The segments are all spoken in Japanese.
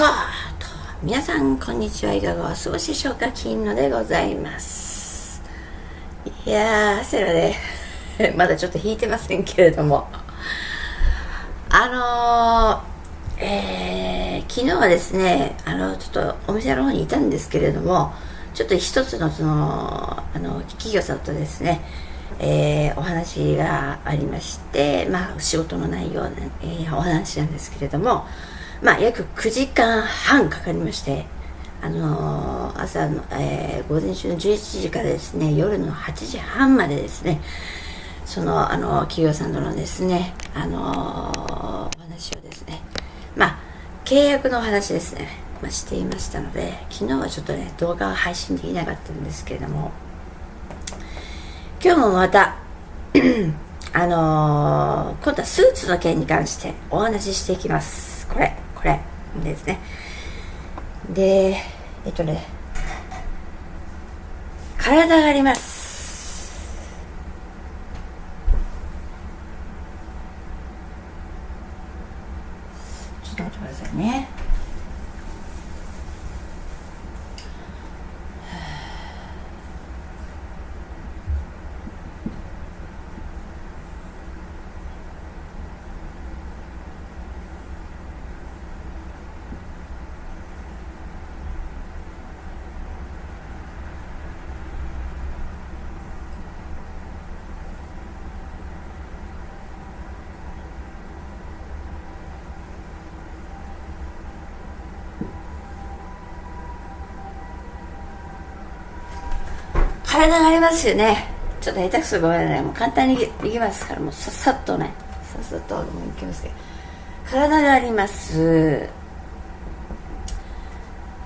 と皆さんこんにちはいかがお過ごしでしょうか？金野でございます。いやーセラで まだちょっと引いてませんけれども。あのー、えー、昨日はですねあのちょっとお店の方にいたんですけれどもちょっと一つのそのあの企業さんとですねえー、お話がありまして、まあ、仕事の内容、えー、お話なんですけれども、まあ、約9時間半かかりまして、あのー、朝の、えー、午前中の11時からですね、夜の8時半までですね、その、あの、企業さんとのですね、あのお話をですね、まあ、契約のお話ですね、まあ、していましたので、昨日はちょっとね、動画を配信できなかったんですけれども、今日もまた あの、今度はスーツの件に関してお話ししていきます。これ。これですね。でえっとね体があります。ちょっと待ってくださいね体がありますよね。ちょっと下手くそごめんなさい。もう簡単にいきますから。もうさっさっとね。さっさっともういきますけど。体があります。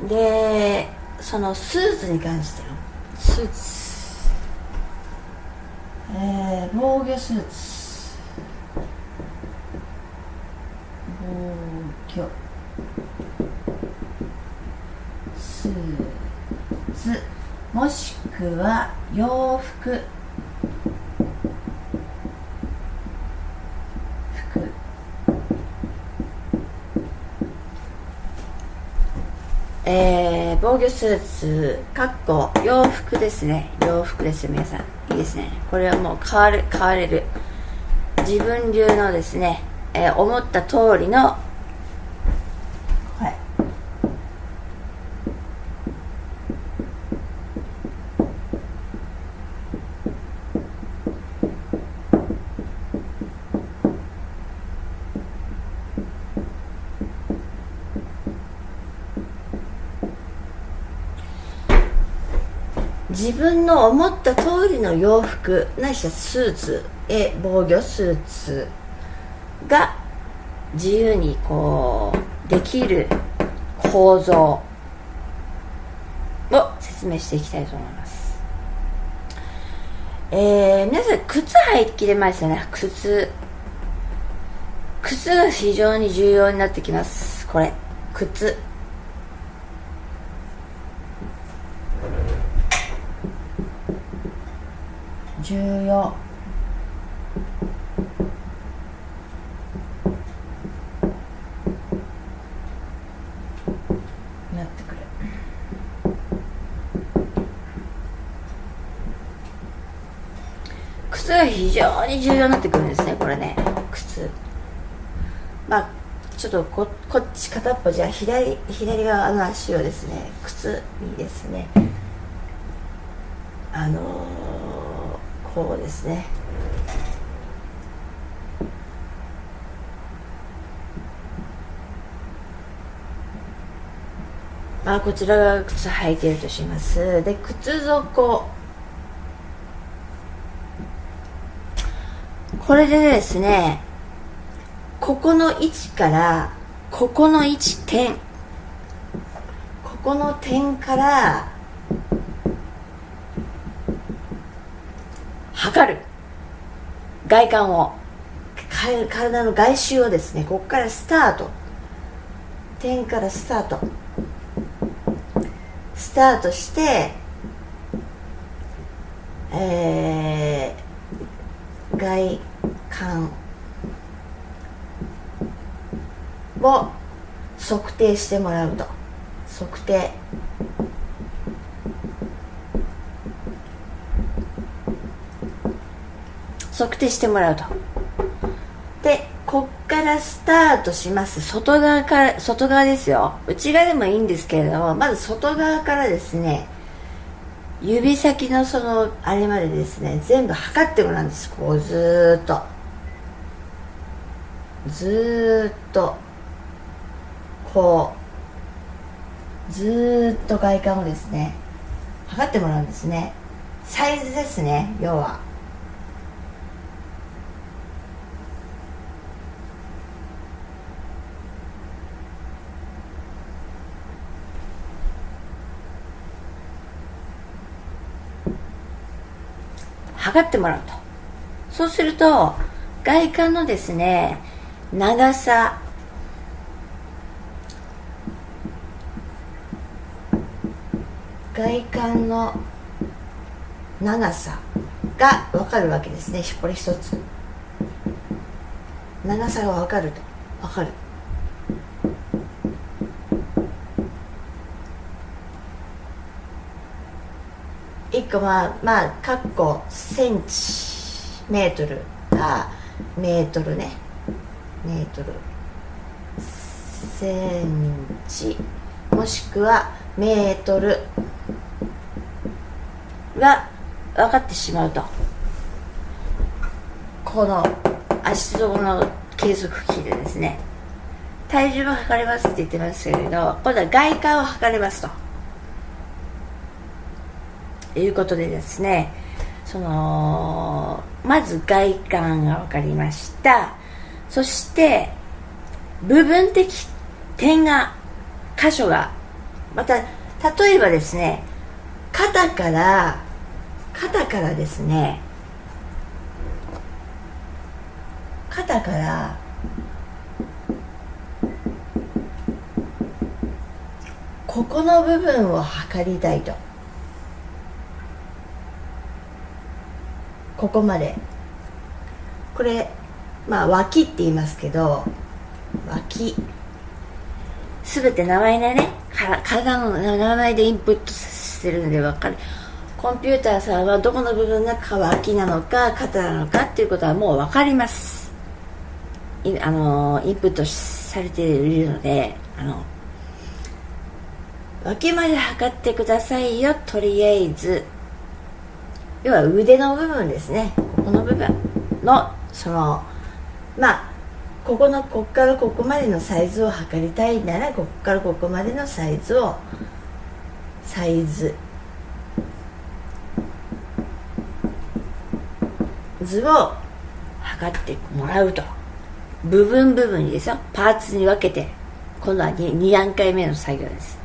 でそのスーツに関しての。スーツ。えー、防御スーツ。防御。スーツもしくは洋服。服。えー、防御スーツかっこ洋服ですね。洋服ですよ皆さん。いいですね。これはもう変わる変われる。自分流のですね、えー、思った通りの自分の思った通りの洋服ないしはスーツえ防御スーツが自由にこうできる構造を説明していきたいと思います。えー、皆さん靴履いてきてますよね。靴。靴が非常に重要になってきます。これ。靴。重要。なってくる靴が非常に重要になってくるんですねこれね。靴。まあちょっとここっち片っぽじゃ左左側の足をですね靴にですねあのーこうですね。まあこちらが靴履いてるとします。で靴底。これでですねここの位置からここの位置点。ここの点から測る。外観を。体の外周をですねここからスタート。点からスタート。スタートしてえー、外観を測定してもらうと。測定。測定してもらうと。でこっからスタートします。外側から外側ですよ。内側でもいいんですけれどもまず外側からですね指先のそのあれまでですね全部測ってもらうんです。こうずーっと。ずっと。こう。ずっと外観をですね測ってもらうんですね。サイズですね要は。測ってもらうと。そうすると外観のですね長さ外観の長さが分かるわけですね。これ一つ。長さが分かると。分かる。まあまあかっこセンチメートルあメートルね。メートルセンチもしくはメートルが分かってしまうと。この足底の計測器でですね。体重も測れますって言ってますけれど今度は外観を測れますと。いうことでですねそのまず外観が分かりました。そして部分的点が箇所がまた例えばですね肩から肩からですね肩からここの部分を測りたいと。ここまで。これまあ脇って言いますけど脇。すべて名前でね体の名前でインプットしてるので分かる。コンピューターさんはどこの部分が脇なのか肩なのかっていうことはもう分かります。あのインプットされているのであの脇まで測ってくださいよ。とりあえず要は腕の部分ですね。ここの部分のそのまあここのここからここまでのサイズを測りたいならここからここまでのサイズをサイズ。図を測ってもらうと。部分部分にですよ。パーツに分けて。今度は 2, 2段階目の作業です。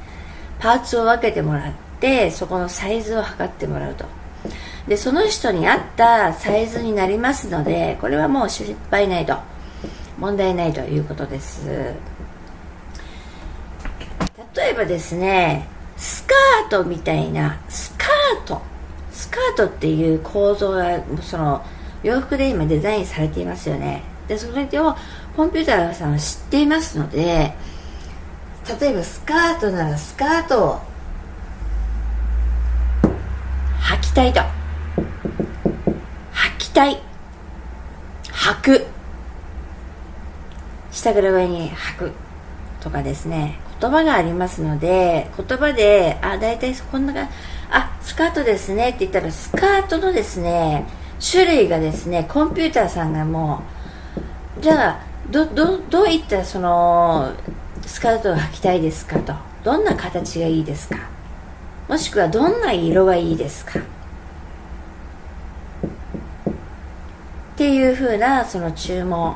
パーツを分けてもらってそこのサイズを測ってもらうと。でその人に合ったサイズになりますのでこれはもう失敗ないと問題ないということです。例えばですねスカートみたいなスカート。スカートっていう構造がその洋服で今デザインされていますよね。でそれをコンピューターさんは知っていますので例えばスカートならスカートを履きたいと。履きたい履く。下から上に履くとかですね。言葉がありますので言葉であ大体こんながあスカートですね。って言ったらスカートのですね種類がですねコンピューターさんがもうじゃあどどどういったそのスカートを履きたいですかと。どんな形がいいですか。もしくはどんな色がいいですか。っていうふうなその注文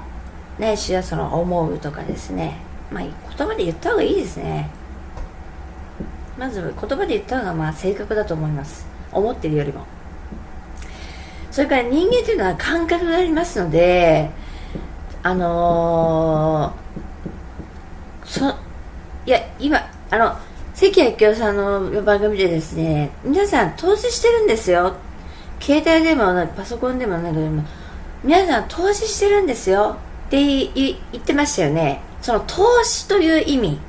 ないしはその思うとかですね。まあ言葉で言った方がいいですね。まず言葉で言った方がまあ正確だと思います。思ってるよりも。それから人間というのは感覚がありますのであのー、そいや今あの関明夫さんの番組でですね皆さん投資してるんですよ。携帯でもパソコンでも何でも皆さん投資してるんですよ。って言ってましたよね。その投資という意味。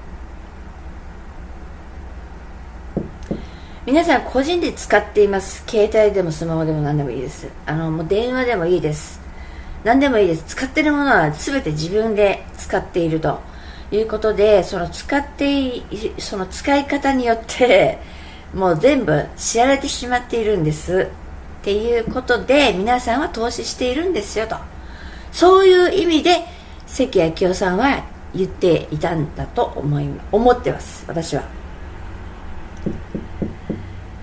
皆さん個人で使っています。携帯でもスマホでも何でもいいです。あのもう電話でもいいです。何でもいいです。使ってるものは全て自分で使っていると。いうことでその使ってその使い方によってもう全部知られてしまっているんです。っていうことで皆さんは投資しているんですよと。そういう意味で関明夫さんは言っていたんだと思い思ってます私は。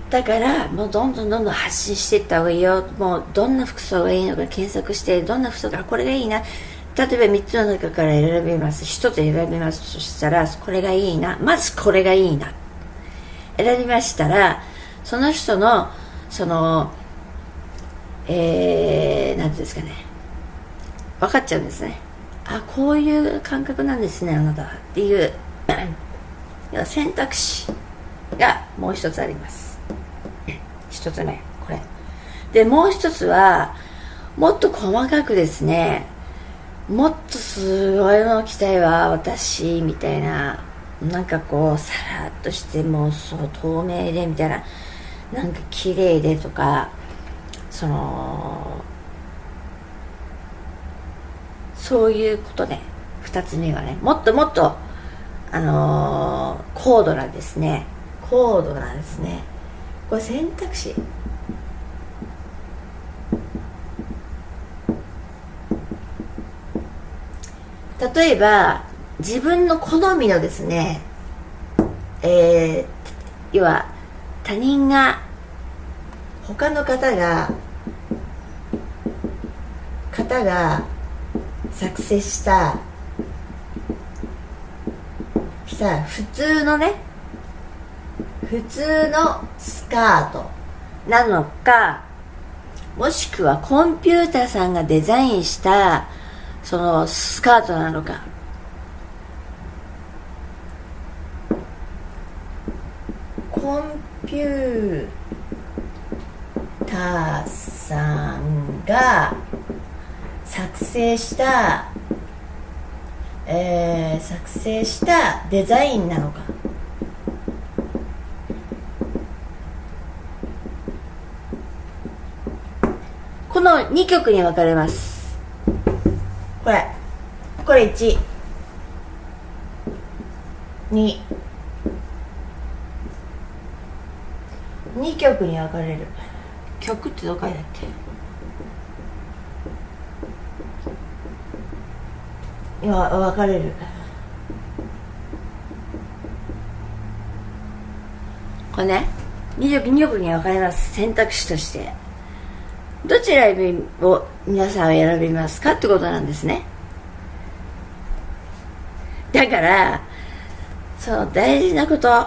だからもうどんどんどんどん発信していった方がいいよ。もうどんな服装がいいのか検索してどんな服装がこれがいいな。例えば3つの中から選びます。1つ選びます。そしたらこれがいいな。まずこれがいいな。選びましたらその人のそのえー、なんていうんですかね。分かっちゃうんですね。あこういう感覚なんですねあなたっていう。選択肢がもう一つあります。一つ目これ。でもう一つはもっと細かくですね。もっとすごいの着たいわ私みたいな。なんかこうさらっとしてもうそう透明でみたいな。なんか綺麗でとか。そのそういうことで2つ目はねもっともっとあのー、高度なですね。高度なですね。これ選択肢。例えば自分の好みのですねえー、要は他人が他の方が方が作成したした普通のね普通のスカート。なのかもしくはコンピューターさんがデザインしたそのスカートなのか。コンピューターさんが作成したえー、作成したデザインなのか。この2曲に分かれます。これこれ1 2 2曲に分かれる。曲ってどこやっけ？いや分かれる。これね2曲 ,2 曲に分かれます選択肢としてどちらを皆さんは選びますかってことなんですね。だからその大事なこと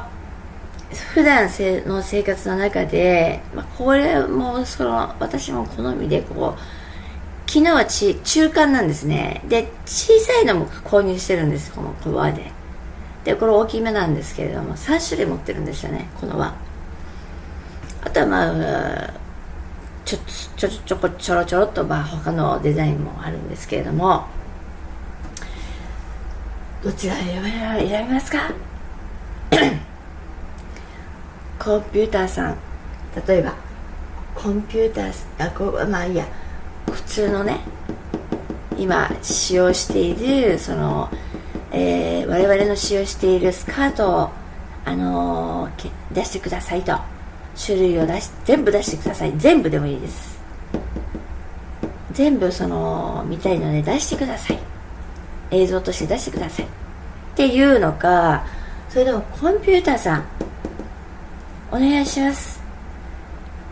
普段の生活の中で、まあ、これもその私も好みでこう昨日はち中間なんですね。で小さいのも購入してるんですこのこの輪で。でこれ大きめなんですけれども3種類持ってるんですよねこの輪。あとはまあちょちょちょこちょろちょろっとまあ他のデザインもあるんですけれども。どちら選び選びますか？コンピューターさん。例えばコンピューターあこまあいいや。普通のね今使用しているその、えー、我々の使用しているスカートを、あのー、出してくださいと。種類を出し全部出してください。全部でもいいです。全部その見たいので出してください。映像として出してください。っていうのかそれでもコンピューターさん。お願いします。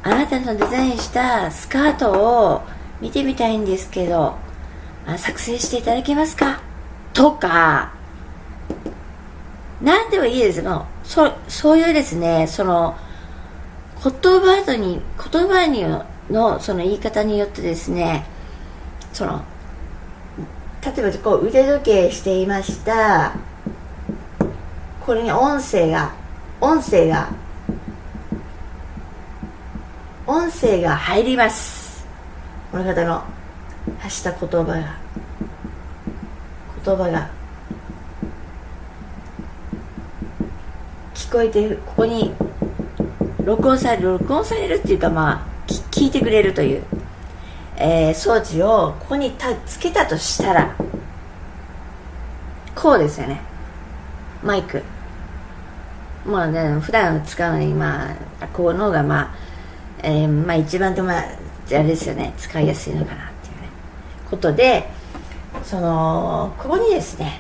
あなたのデザインしたスカートを見てみたいんですけどあ作成していただけますか？とか何でもいいです。もうそそういうですねその言葉とに言葉にのその言い方によってですねその例えばこう腕時計していました。これに音声が音声が音声が入ります。この方の発した言葉が言葉が聞こえてここに録音される録音されるっていうかまあ聞いてくれるという、えー、装置をここにたつけたとしたらこうですよね。マイク。まあね普段使うのにまあこの方がまあ、えー、まあ一番ともあれですよね使いやすいのかなっていうね。ことでそのここにですね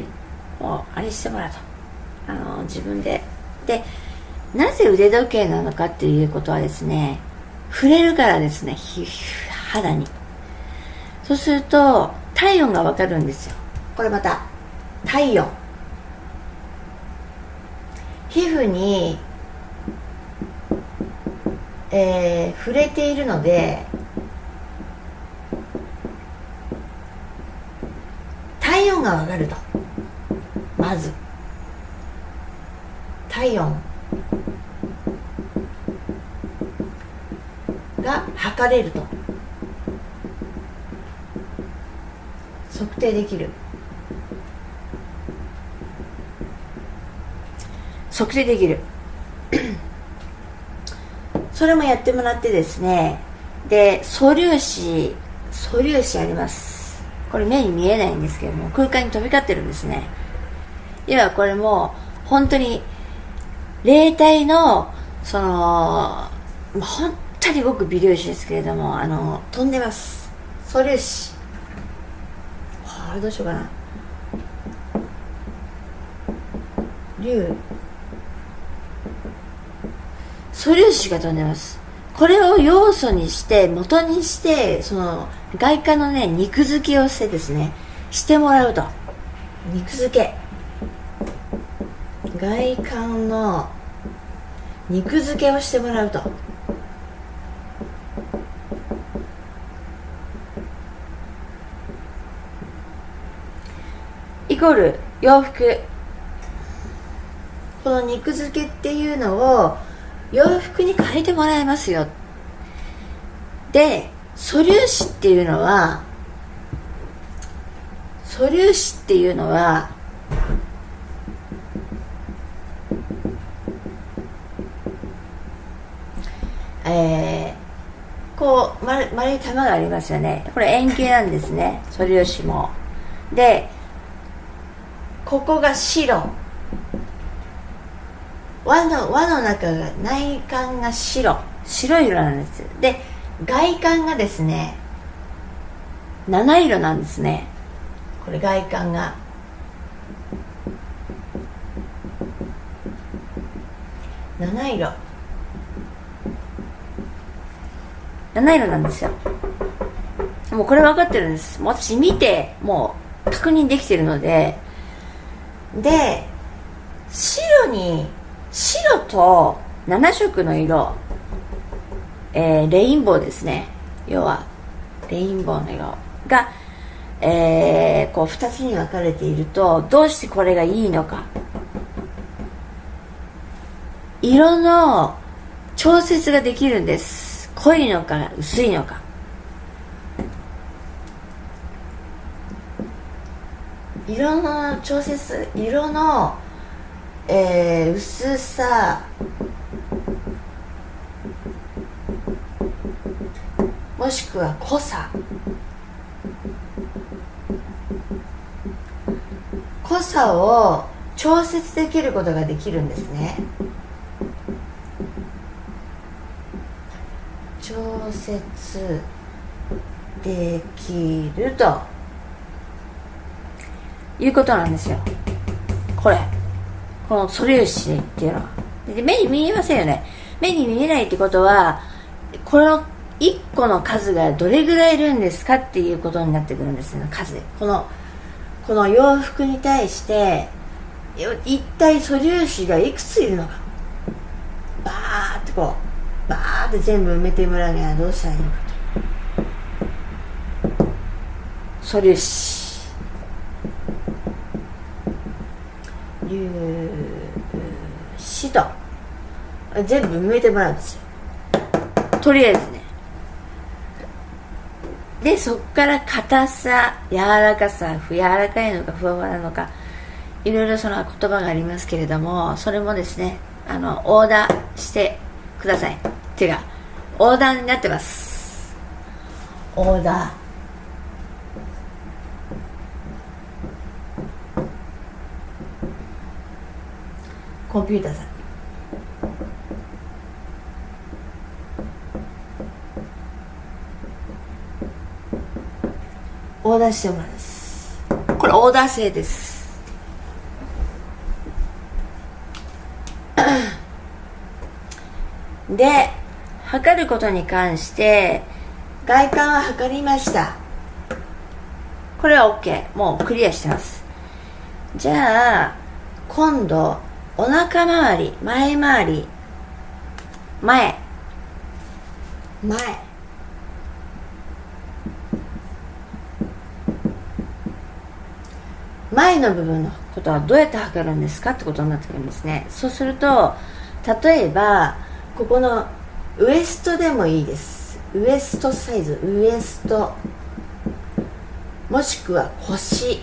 もうあれしてもらうと。あの自分で。でなぜ腕時計なのかっていうことはですね触れるからですね肌に。そうすると体温がわかるんですよ。これまた体温。皮膚に、えー、触れているので体温がわかると。まず。体温。が測れると。測定できる。測定できる。それもやってもらってですね。で素粒子素粒子あります。これ目に見えないんですけども空間に飛び交ってるんですね。要はこれも本当に霊体のその本当にごく微粒子ですけれどもあの飛んでます。素粒子あれどうしようかな。竜。素粒子が飛んでます。これを要素にして元にしてその外貨のね肉付けをしてですねしてもらうと。肉付け。外観の肉付けをしてもらうと。イコール洋服。この肉付けっていうのを洋服に変えてもらいますよ。で素粒子っていうのは素粒子っていうのはえー、こう丸い玉がありますよね。これ円形なんですね。素粒子も。でここが白。輪の輪の中が内観が白。白い色なんですで外観がですね七色なんですね。これ外観が。七色。七色なんですよ。もうこれ分かってるんです。もう私見てもう確認できてるので。で白に白と7色の色、えー、レインボーですね。要はレインボーの色が、えー、こう2つに分かれているとどうしてこれがいいのか。色の調節ができるんです。濃いのか薄いのか。色の調節色の、えー、薄さもしくは濃さ。濃さを調節できることができるんですね。調節できると。いうことなんですよ。これ。この素粒子っていうの。はで目に見えませんよね。目に見えないってことはこの1個の数がどれぐらいいるんですかっていうことになってくるんですよ数。このこの洋服に対して一体素粒子がいくついるのか。バーってこうバーって全部埋めてもらうにはどうしたらいいのかと。素粒子。粒子と全部埋めてもらうんですよ。とりあえずね。でそっから硬さ柔らかさ柔らかいのかふわふわなのかいろいろその言葉がありますけれどもそれもですねあのオーダーしてください。てかオーダーになってます。オーダー。コンピューターさん。オーダーしてもらいます。これオーダー制です。で測ることに関して外観は測りました。これは OK もうクリアしてます。じゃあ今度お腹周り前周り前。前。前の部分のことはどうやって測るんですかってことになってくるんですね。そうすると例えばここのウエストでもいいです。ウエストサイズウエスト。もしくは腰。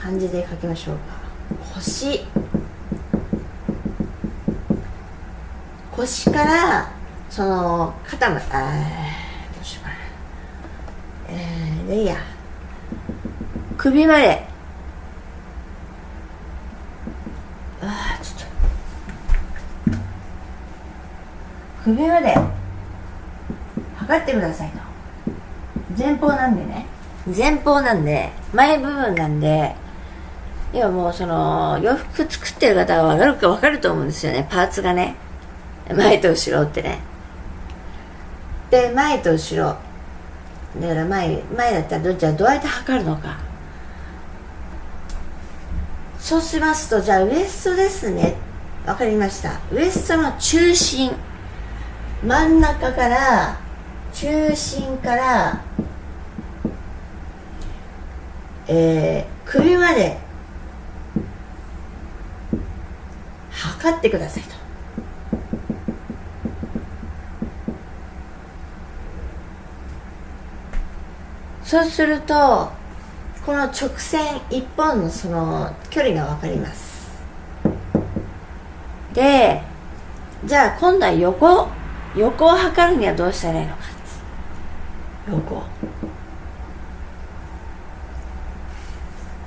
漢字で書きましょうか。腰腰からその肩まであどうしようかな。えー、でいいや。首まで。あちょっと。首まで。測ってくださいと。前方なんでね。前方なんで前部分なんで要はもうその洋服作ってる方は分かるか分かると思うんですよね。パーツがね。前と後ろってね。で前と後ろ。だから前前だったらどじゃあどうやって測るのか。そうしますとじゃあウエストですね。わかりました。ウエストの中心。真ん中から中心からえー、首まで測ってくださいと。そうするとこの直線一本のその距離が分かります。でじゃあ今度は横横を測るにはどうしたらいいのか。横。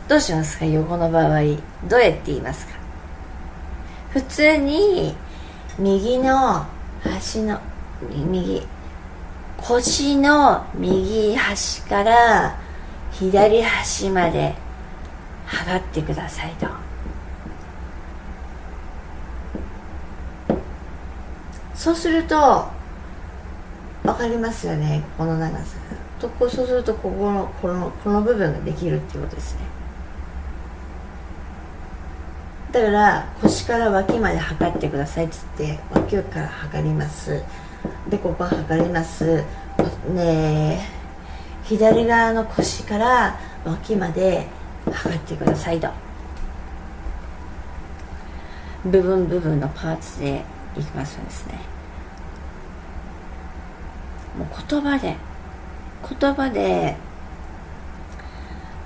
どうしますか？横の場合。どうやって言いますか？普通に右の端の右腰の右端から左端まで測ってくださいと。そうすると分かりますよねこの長さ。とこそうするとここのこのこの部分ができるっていうことですね。だから腰から脇まで測ってくださいっつって脇から測ります。でここ測ります。ね左側の腰から脇まで測ってくださいと。部分部分のパーツでいきますとですね。もう言葉で言葉で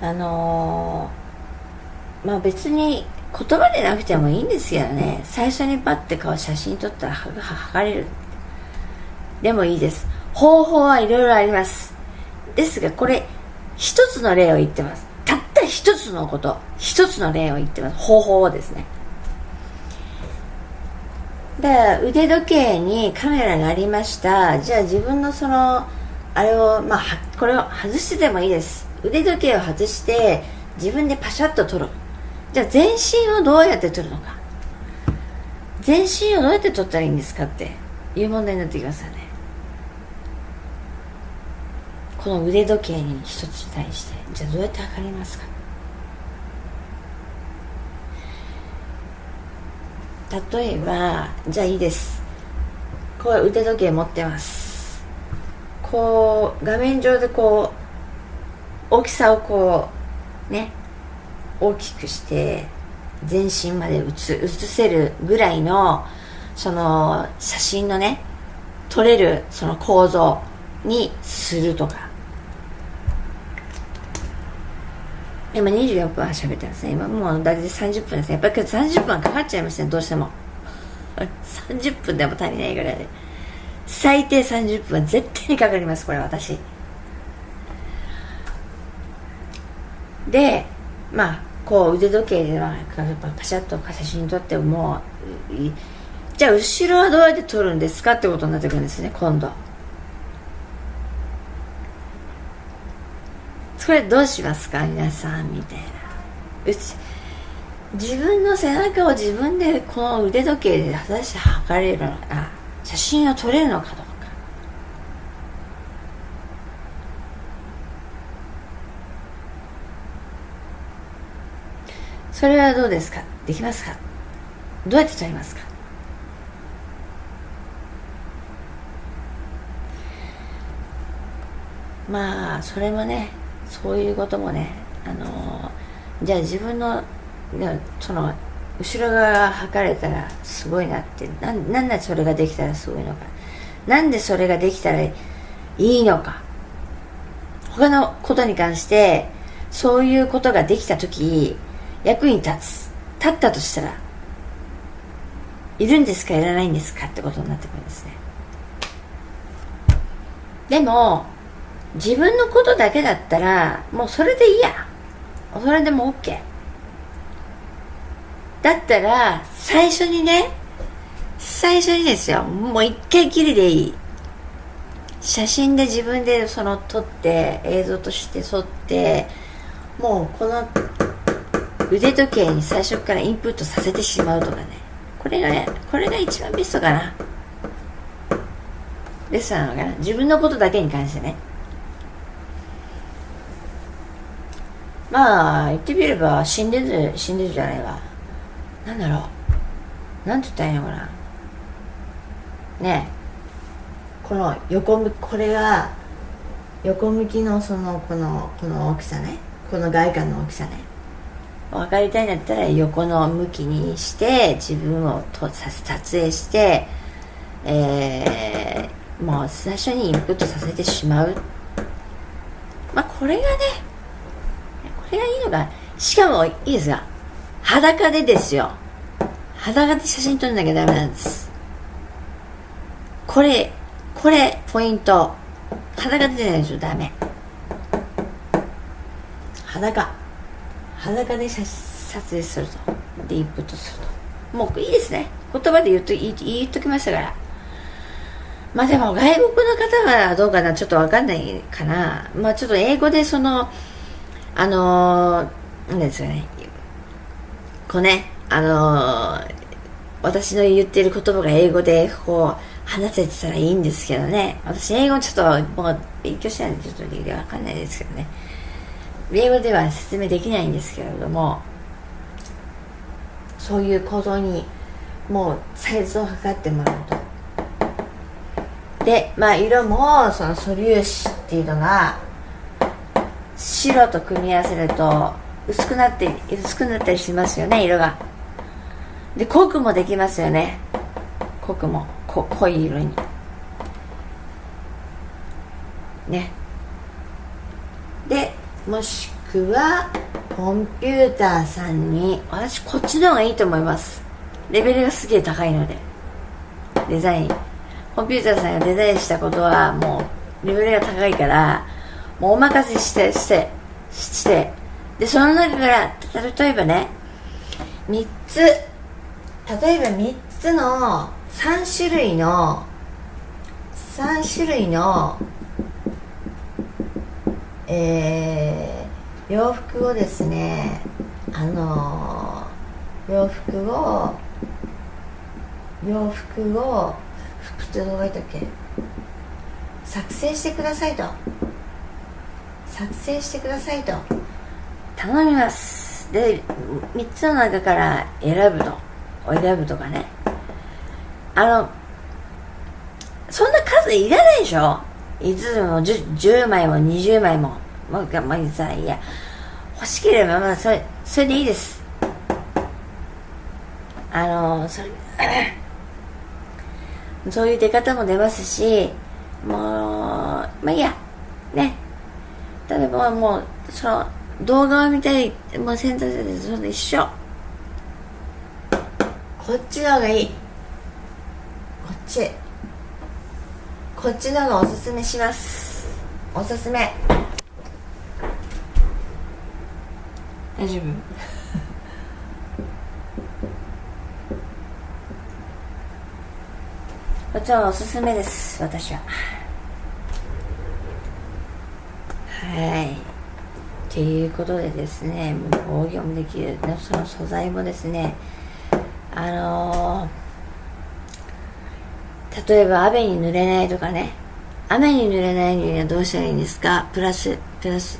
あのー、まあ別に言葉でなくてもいいんですけどね。最初にパッて顔写真撮ったら測れる。でもいいです。方法はいろいろあります。ですがこれ一つの例を言ってます。たった一つのこと。一つの例を言ってます。方法をですね。だから腕時計にカメラがありました。じゃあ自分のそのあれをまあこれを外してでもいいです。腕時計を外して自分でパシャッと撮るじゃあ全身をどうやって撮るのか。全身をどうやって撮ったらいいんですかっていう問題になってきますよね。この腕時計に一つに対してじゃあどうやって測りますか？例えばじゃあいいです。こう腕時計持ってます。こう画面上でこう大きさをこうね大きくして全身まで写映せるぐらいのその写真のね撮れるその構造にするとか。今24分は喋ってますね。今もう大体30分ですね。やっぱり30分はかかっちゃいますねどうしても。30分でも足りないぐらいで。最低30分は絶対にかかりますこれ私。でまあこう腕時計ではパシャッと写真撮ってもうじゃあ後ろはどうやって撮るんですかってことになってくるんですね今度。それどうしますか皆さんみたいな。うち自分の背中を自分でこの腕時計で果たして測れるのか写真を撮れるのかどうか。それはどうですか？できますか？どうやって撮りますか？まあそれもねそういうこともねあのじゃあ自分のその後ろ側が測れたらすごいなってななんでそれができたらすごいのか。なんでそれができたらいいのか。他のことに関してそういうことができた時役に立つ。立ったとしたらいるんですかいらないんですかってことになってくるんですね。でも自分のことだけだったらもうそれでいいや。それでも OK だったら最初にね最初にですよ。もう一回きりでいい。写真で自分でその撮って映像として撮ってもうこの腕時計に最初からインプットさせてしまうとかね。これがねこれが一番ベストかな。ベストなのかな。自分のことだけに関してね。まあ言ってみれば死んでる死んでるじゃないわ。なんだろう。なんて言ったらいいのかな。ねこの横向きこれが横向きのそのこのこの大きさね。この外観の大きさね。分かりたいんだったら横の向きにして自分をと撮影してえー、もう最初にインプットさせてしまう。まあこれがねれがいいのかしかもいいですが裸でですよ。裸で写真撮んなきゃダメなんです。これこれポイント。裸でじゃないとダメ。裸。裸で写撮影すると。でインプットすると。もういいですね。言葉で言っと言っときましたから。まあでも外国の方はどうかな？ちょっとわかんないかな。まあちょっと英語でそのあのー、なんですかね。こうねあのー、私の言ってる言葉が英語でこう話せてたらいいんですけどね。私英語ちょっともう勉強してないんでちょっとわかんないですけどね。英語では説明できないんですけれどもそういう行動にもうサイズを測ってもらうと。でまあ色もその素粒子っていうのが白と組み合わせると薄くなって薄くなったりしますよね色が。で濃くもできますよね。濃くも。こ濃い色に。ね。でもしくはコンピューターさんに私こっちの方がいいと思います。レベルがすげえ高いので。デザイン。コンピューターさんがデザインしたことはもうレベルが高いからもうお任せしてしてして。でその中から例えばね3つ例えば3つの3種類の3種類のえー、洋服をですねあのー、洋服を洋服を服ってどう書いたっけ？作成してくださいと。作成してくださいと。頼みます。で3つの中から選ぶと。選ぶとかね。あのそんな数いらないでしょ。5つも 10, 10枚も20枚ももうまあさいや欲しければまあそれそれでいいです。あのそれ そういう出方も出ますしもうまあいいや。ね。例えばもうその動画を見たいもう選択肢でその一緒。こっちの方がいい。ち。こっちのがおすすめします。おすすめ。大丈夫？こっちはおすすめです私ははい。ということでですねもう防御もできるその素材もですねあのー、例えば雨に濡れないとかね雨に濡れないにはどうしたらいいんですか？プラスプラス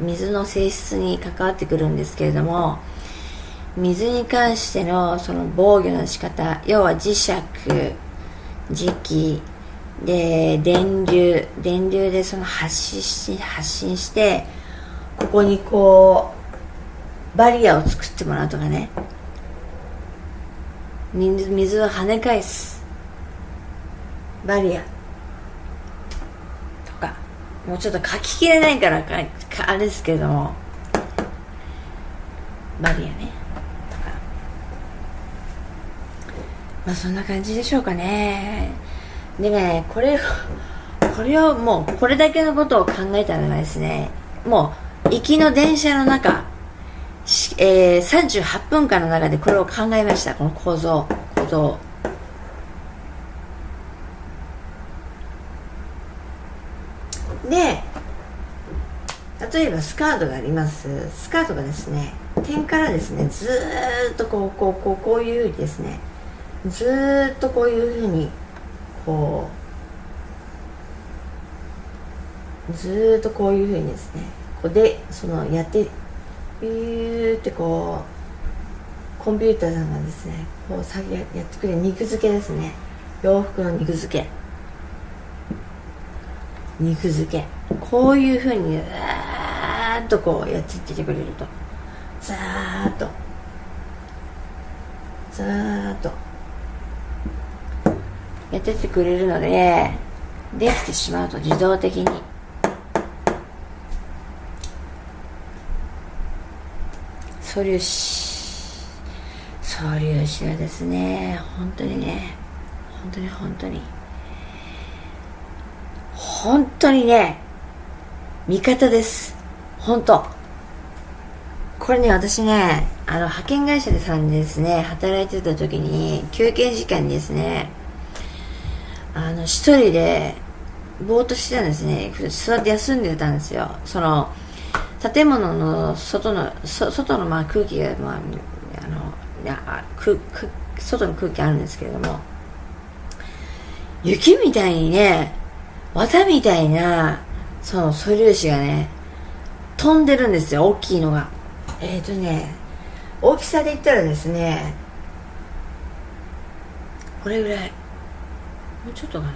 水の性質に関わってくるんですけれども水に関してのその防御の仕方要は磁石磁気で電流電流でその発信し発信してここにこうバリアを作ってもらうとかね。水水を跳ね返す。バリア。とか。もうちょっと書ききれないからかあれですけども。バリアね。とか。まあそんな感じでしょうかね。でねこれこれをもうこれだけのことを考えたらですねもう行きの電車の中えー、38分間の中でこれを考えました。この構造構造で例えばスカートがあります。スカートがですね点からですねずっとこうこうこうこういうふうにですねずっとこういうふうにこうずっとこういうふうにですねこうでそのやってビューってこうコンピューターさんがですねこう先やってくれる肉付けですね。洋服の肉付け。肉付け。こういうふうにザーッとこうやっていってくれると。ザーッと。ザーッと。やっててくれるのでできてしまうと自動的に。素粒子素粒子はですね本当にね本当に本当に。本当にね味方です。本当。これね私ねあの派遣会社でさんですね働いてた時に休憩時間にですねあの一人でぼーっとしてたんですね。座って休んでたんですよ。その建物の外の外のまあ空気が、まあ、あのいやくく外の空気あるんですけれども雪みたいにね綿みたいなその素粒子がね飛んでるんですよ大きいのが。えっ、ー、とね大きさで言ったらですねこれぐらい。もうちょっとかな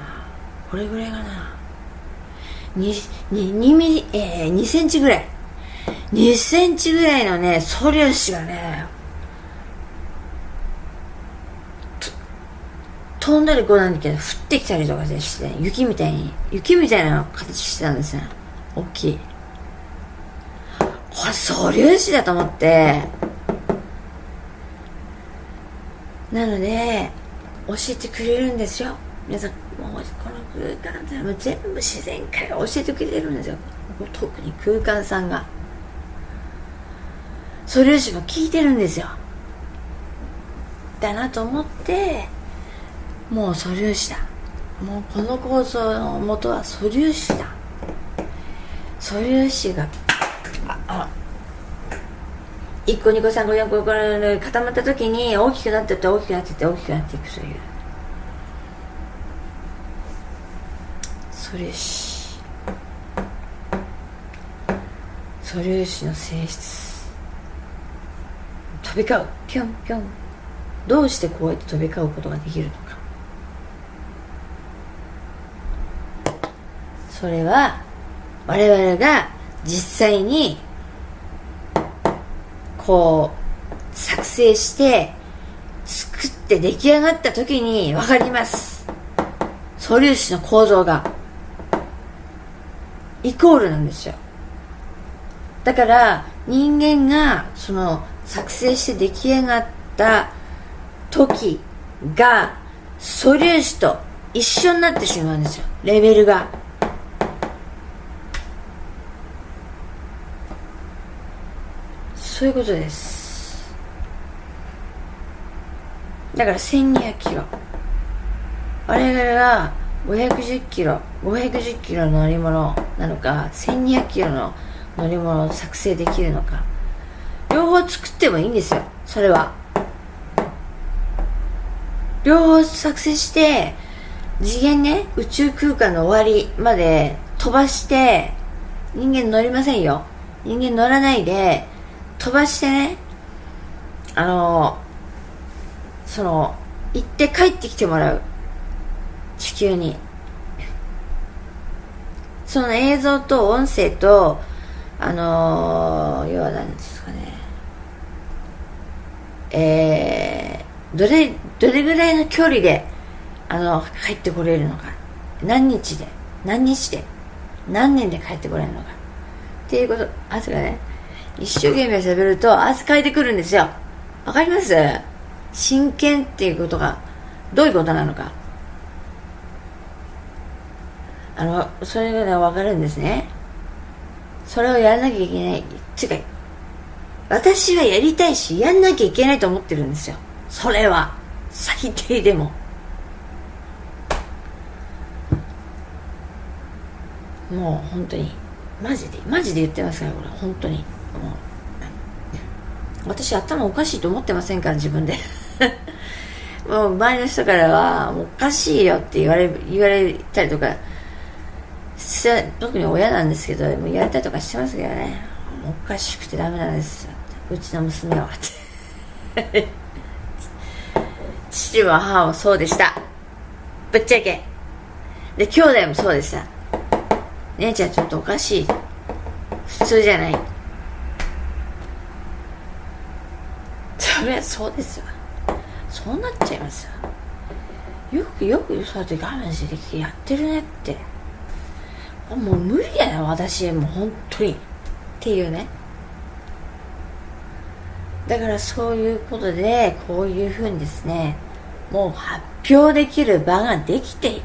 これぐらいかな 2, 2, 2ミリ、えー、2センチぐらい2センチぐらいのね、素粒子がね、飛んだりこうなんだけど、降ってきたりとかして、雪みたいに、雪みたいな形してたんですよ。大きい。これ素粒子だと思って、なので、教えてくれるんですよ。皆さん、もうこの空間ってもう全部自然界が教えてくれるんですよ。特に空間さんが。素粒子が効いてるんですよだなと思ってもう素粒子だもうこの構造の元は素粒子だ素粒子がああ1個2個3個4個5個固まった時に大きくなってって大きくなってって大きくなっていくという素粒子素粒子の性質。飛び交う。ぴょんぴょん。どうしてこうやって飛び交うことができるのか。それは我々が実際にこう作成して作って出来上がった時に分かります。素粒子の構造が。イコールなんですよ。だから人間がその作成して出来上がった時が素粒子と一緒になってしまうんですよ。レベルが。そういうことです。だから1200キロ。我々は510キロ510キロの乗り物なのか1200キロの乗り物を作成できるのか。両方作ってもいいんですよそれは。両方作成して次元ね宇宙空間の終わりまで飛ばして人間乗りませんよ。人間乗らないで飛ばしてねあのその行って帰ってきてもらう。地球に。その映像と音声とあの要は何ですかね。えー、どれどれぐらいの距離であの帰ってこれるのか。何日で何日で何年で帰ってこれるのか。っていうこと。あすがね。一生懸命喋ると汗かいてくるんですよ。わかります？真剣っていうことがどういうことなのか。あのそれが分かるんですね。それをやらなきゃいけない。つう。か私はやりたいしやんなきゃいけないと思ってるんですよ。それは。最低でも。もう本当に。マジで。マジで言ってますからこれ。本当に。もう。私頭おかしいと思ってませんから自分で。もう周りの人からはおかしいよって言われ言われたりとか特に親なんですけども言われたりとかしてますけどね。おかしくてダメなんですうちの娘は 父も母もそうでした。ぶっちゃけ。で兄弟もそうでした。姉ちゃんちょっとおかしい。普通じゃない。そりゃそうですわそうなっちゃいますよ。よくよくそうやって我慢してやってるねって。もう無理やな私。もう本当に。っていうね。だからそういうことでこういうふうにですねもう発表できる場ができて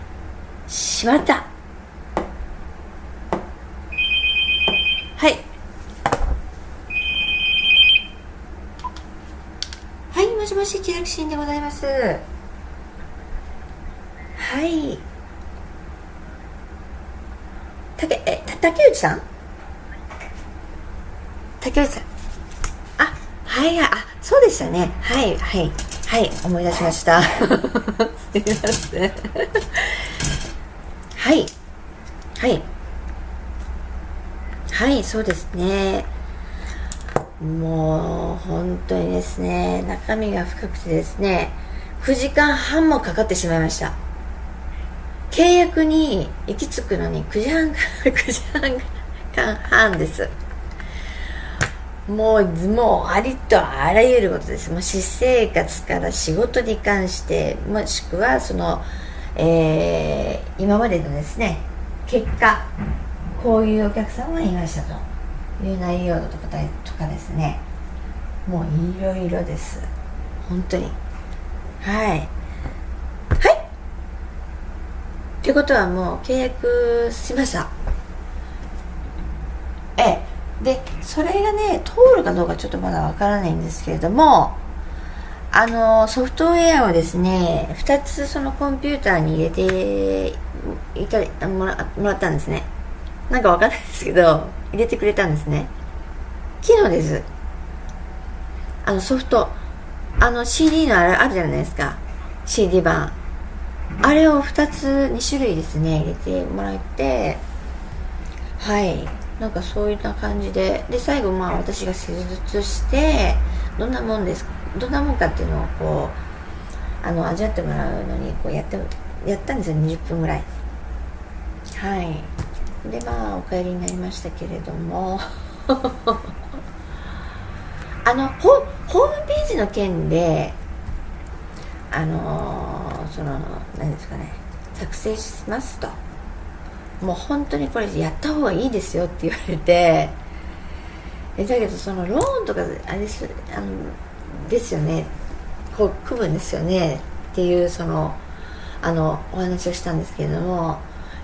しまった。はい。はいもしもし気楽心でございます。はい。竹え竹内さん？竹内さん。はいあそうでしたね。はいはいはい思い出しました。すみません。は いはい。はいそうですね。もう本当にですね中身が深くてですね9時間半もかかってしまいました契約に行き着くのに9時半から 9時半半ですもう、もう、ありとあらゆることです。もう、私生活から仕事に関して、もしくは、その、えー、今までのですね、結果、こういうお客様がいましたという内容とかとかですね、もう、いろいろです。本当に。はい。はいということはもう、契約しました。ええ。でそれがね通るかどうかちょっとまだわからないんですけれどもあのソフトウェアをですね2つそのコンピューターに入れていたもらもらったんですね。なんかわかんないですけど入れてくれたんですね。昨日です。あのソフト。あの CD のあるあるじゃないですか。CD 版。あれを2つ2種類ですね入れてもらってはい。なんかそういった感じで。で最後まあ私が施術してどんなもんですどんなもんかっていうのをこうあの味わってもらうのにこうやってやったんですよ20分ぐらい。はい。でまあお帰りになりましたけれども。あのホホームページの件であのー、その何ですかね作成しますと。もう本当にこれやった方がいいですよって言われて。えだけどそのローンとかあれですあのですよね。こう組むんですよね。っていうそのあのお話をしたんですけれども。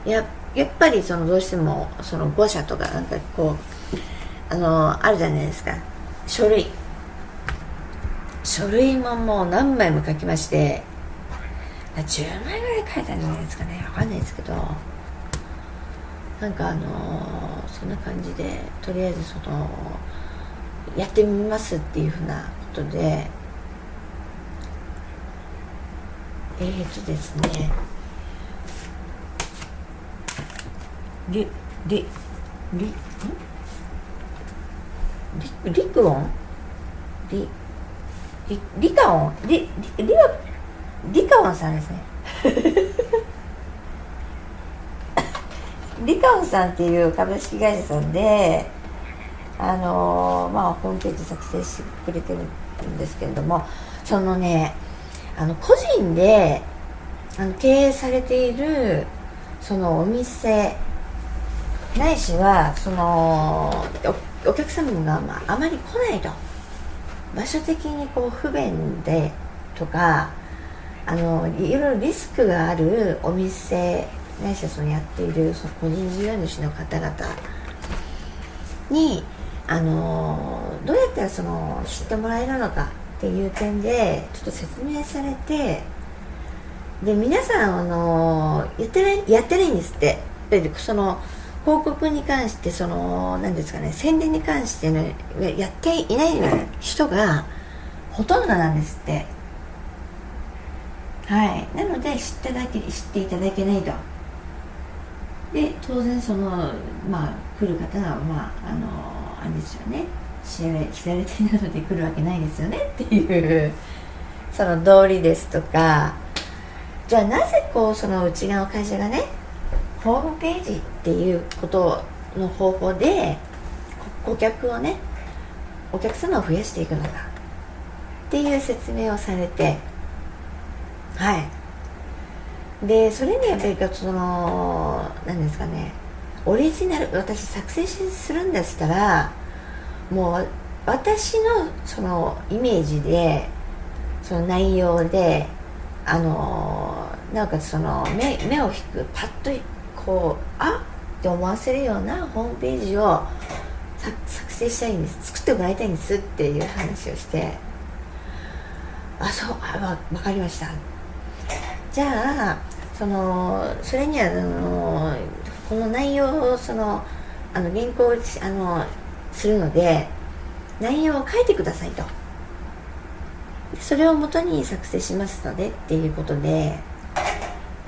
ややっぱりそのどうしてもその5社とかなんかこうあのあるじゃないですか。書類。書類ももう何枚も書きまして10枚ぐらい書いたんじゃないですかね。わかんないですけどなんかあのそんな感じでとりあえずそのやってみますっていうふうなことでえーとですね。リリリリリクオン？リリリカオンリリリはリカオンさんですね。リカオンさんっていう株式会社さんであのまあホームページ作成してくれてるんですけれどもそのねあの個人であの経営されているそのお店ないしはそのお客様が、あまり来ないと。場所的にこう不便でとかあのいろいろリスクがあるお店ないしはそのやっているその個人事業主の方々にあのどうやったらその知ってもらえるのかっていう点でちょっと説明されてで皆さんあのやってないやってないんですって。でその広告に関してその何ですかね宣伝に関してねやっていない人がほとんどなんですって。はい。なので知ってだけ知っていただけないと。で当然そのまあ来る方はまああのあれですよね。知られ知られていなので来るわけないですよねっていうその道理ですとか。じゃあなぜこうそのうちの会社がねホームページっていうことの方法で顧客をねお客様を増やしていくのかっていう説明をされてはい。でそれにやっぱりその何ですかねオリジナル私作成するんだったらもう私のそのイメージでその内容であのなおかつその目目を引くパッとこうあって思わせるようなホームページを作成したいんです。作ってもらいたいんですっていう話をしてあそうあ分かりました。じゃあそのそれにはあのこの内容をそのあの原稿をあのするので内容を書いてくださいと。それをもとに作成しますのでっていうことで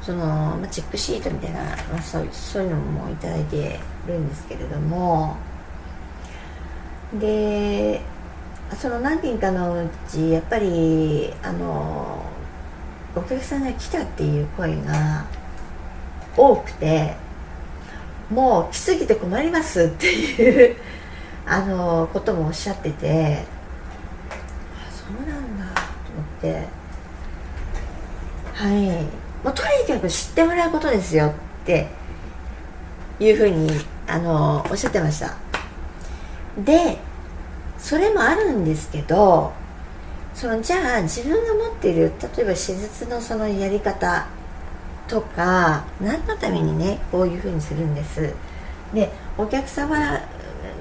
その、まあ、チェックシートみたいな、まあ、そうそういうのもいただいてるんですけれども。でその何件かのうちやっぱりあのお客さんが来たっていう声が多くてもう来すぎて困りますっていうあのこともおっしゃっててあそうなんだと思って。はい。もうとにかく知ってもらうことですよっていうふうにあのおっしゃってました。でそれもあるんですけどそのじゃあ自分が持っている例えば手術のそのやり方とか何のためにねこういうふうにするんです。でお客様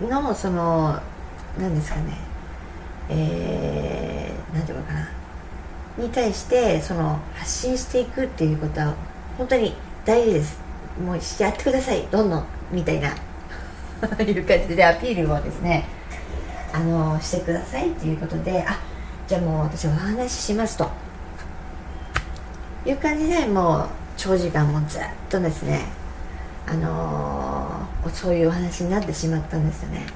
のその何ですかねえー、何て言うのかなに対してその発信していくっていうことは本当に大事です。もうやってください。どんどんみたいな。いう感じでアピールをですねあのしてくださいっていうことであじゃあもう私お話ししますと。いう感じでもう長時間もずっとですねあのー、そういうお話になってしまったんですよね。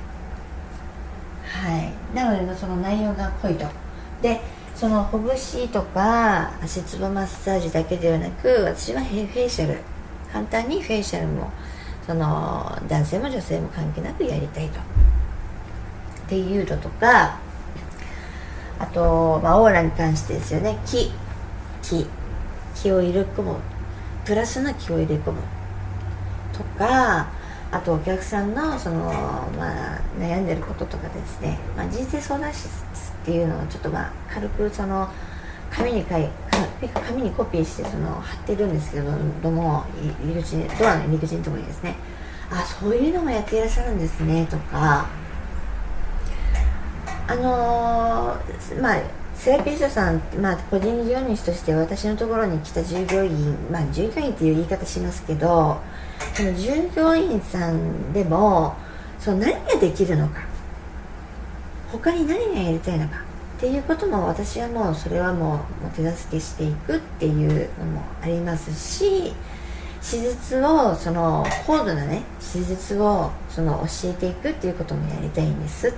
はい。なのでその内容が濃いと。でそのほぐしとか足つぼマッサージだけではなく私はフェイシャル。簡単にフェイシャルもその男性も女性も関係なくやりたいと。っていうのとかあと、まあ、オーラに関してですよね。気。気。気を入れ込む。プラスな気を入れ込む。とかあとお客さんのその、まあ、悩んでることとかですね、まあ、人生相談室っていうのをちょっとまあ軽くその紙に書 紙にコピーしてその貼ってるんですけどども入り口ドアの入り口のところにですね。あそういうのもやっていらっしゃるんですねとか。あのー、まあセラピストさん、まあ、個人事業主として私のところに来た従業員、まあ、従業員っていう言い方しますけどその従業員さんでもその何ができるのか。他に何がやりたいのかっていうことも私はもうそれはもう手助けしていくっていうのもありますし手術をその高度なね手術をその教えていくっていうこともやりたいんです。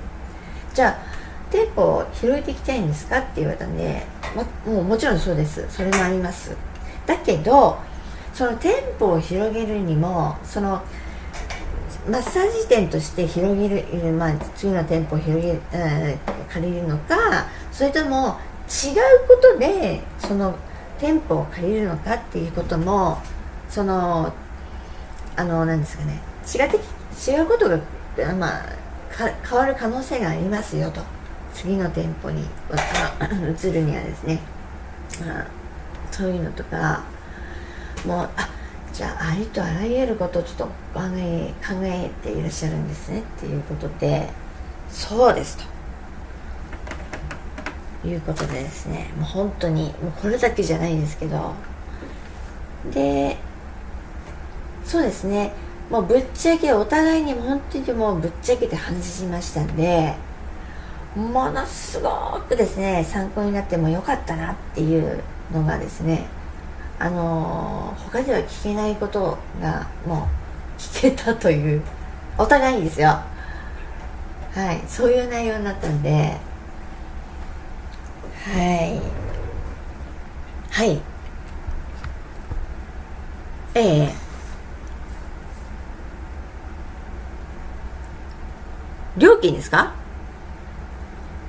じゃあ店舗を広げていきたいんですかって言われたんで、ま、もうもちろんそうです。それもあります。だけどその店舗を広げるにもそのマッサージ店として広げる、まあ、次の店舗を広げ、えー、借りるのかそれとも違うことでその店舗を借りるのかっていうこともそのあの何ですかね。違って違うことが、まあ、変わる可能性がありますよと。次の店舗に移るにはですね、まあ、そういうのとかもうあじゃあありとあらゆることをちょっと考え考えていらっしゃるんですねっていうことでそうですということでですねもう本当にもうこれだけじゃないんですけどでそうですねもうぶっちゃけお互いに本当にもうぶっちゃけて話しましたんでものすごくですね参考になってもよかったなっていうのがですねあのー、他では聞けないことがもう聞けたというお互いですよ。はいそういう内容になったんではい。はい。ええ。料金ですか？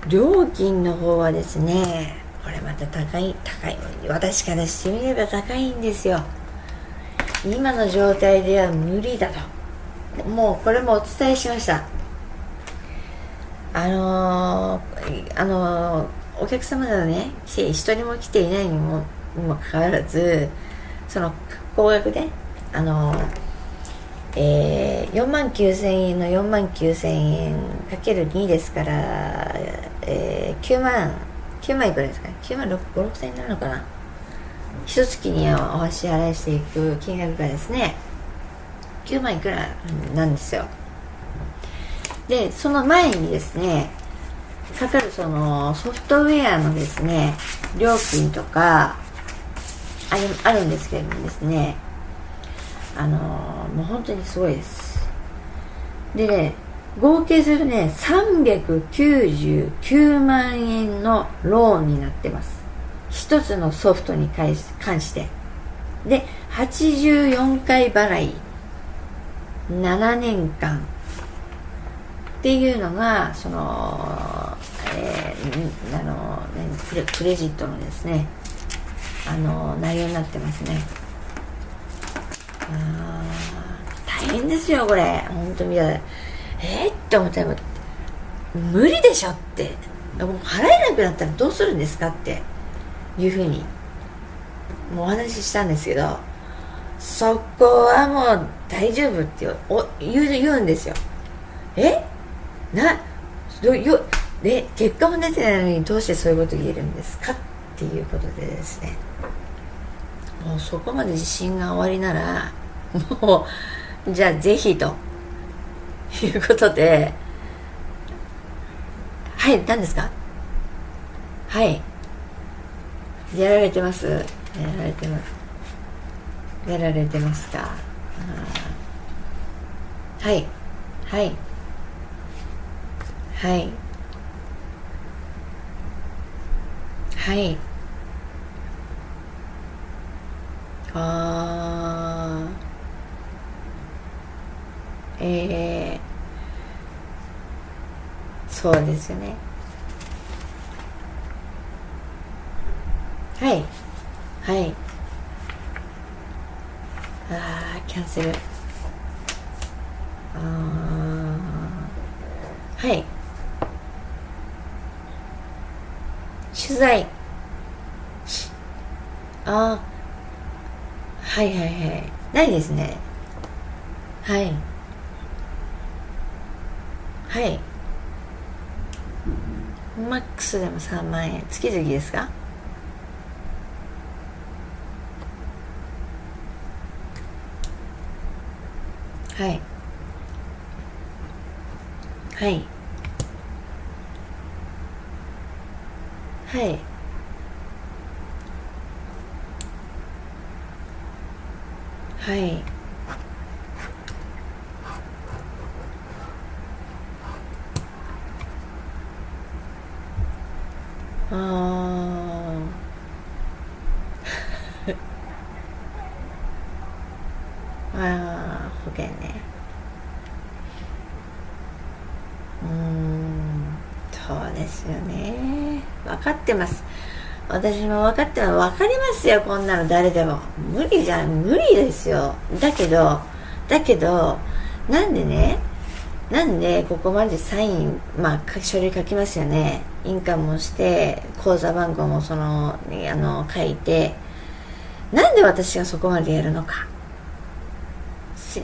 料金の方はですねこれまた高い高い。私からしてみれば高いんですよ。今の状態では無理だと。もうこれもお伝えしました。あのー、あのー、お客様がね一人も来ていないにもにもかかわらずその高額であのーえー、4万9000円の4万9000円かける2ですから、えー、9万9万いくらですか9万5 6千円になるのかな。一月にお支払いしていく金額がですね9万いくらなんですよ。でその前にですねかかるそのソフトウェアのですね料金とかああるんですけれどもですねあのもう本当にすごいです。でね合計するとね399万円のローンになってます。一つのソフトに関して。で84回払い。7年間。っていうのがその、えー、あのクレジットのですねあの内容になってますね。大変ですよこれ。本当にえー、って思ったら無理でしょって。もう払えなくなったらどうするんですかって。いうふうにもうお話ししたんですけどそこはもう大丈夫って言うんですよ。え？などよで結果も出てないのにどうしてそういうこと言えるんですか？っていうことでですね。もうそこまで自信が終わりならもうじゃあぜひということではい何ですか？はい。やられてます？やられてます。やられてますか？はい。はい。はい。はい。ああえー、そうですよね。はい。はい。ああキャンセル。ああはい。取材。ああはいはいはい。ないですね。はい。はい。マックスでも3万円。月々ですか？はい。はい。はいはい。あ ああ保険ね。うんそうですよね。分かってます。私も分かってます分かりますよこんなの誰でも。無理じゃん。無理ですよ。だけどだけどなんでね？なんでここまでサイン、まあ、書類書きますよね？印鑑もして口座番号もそのあの書いて。なんで私がそこまでやるのか？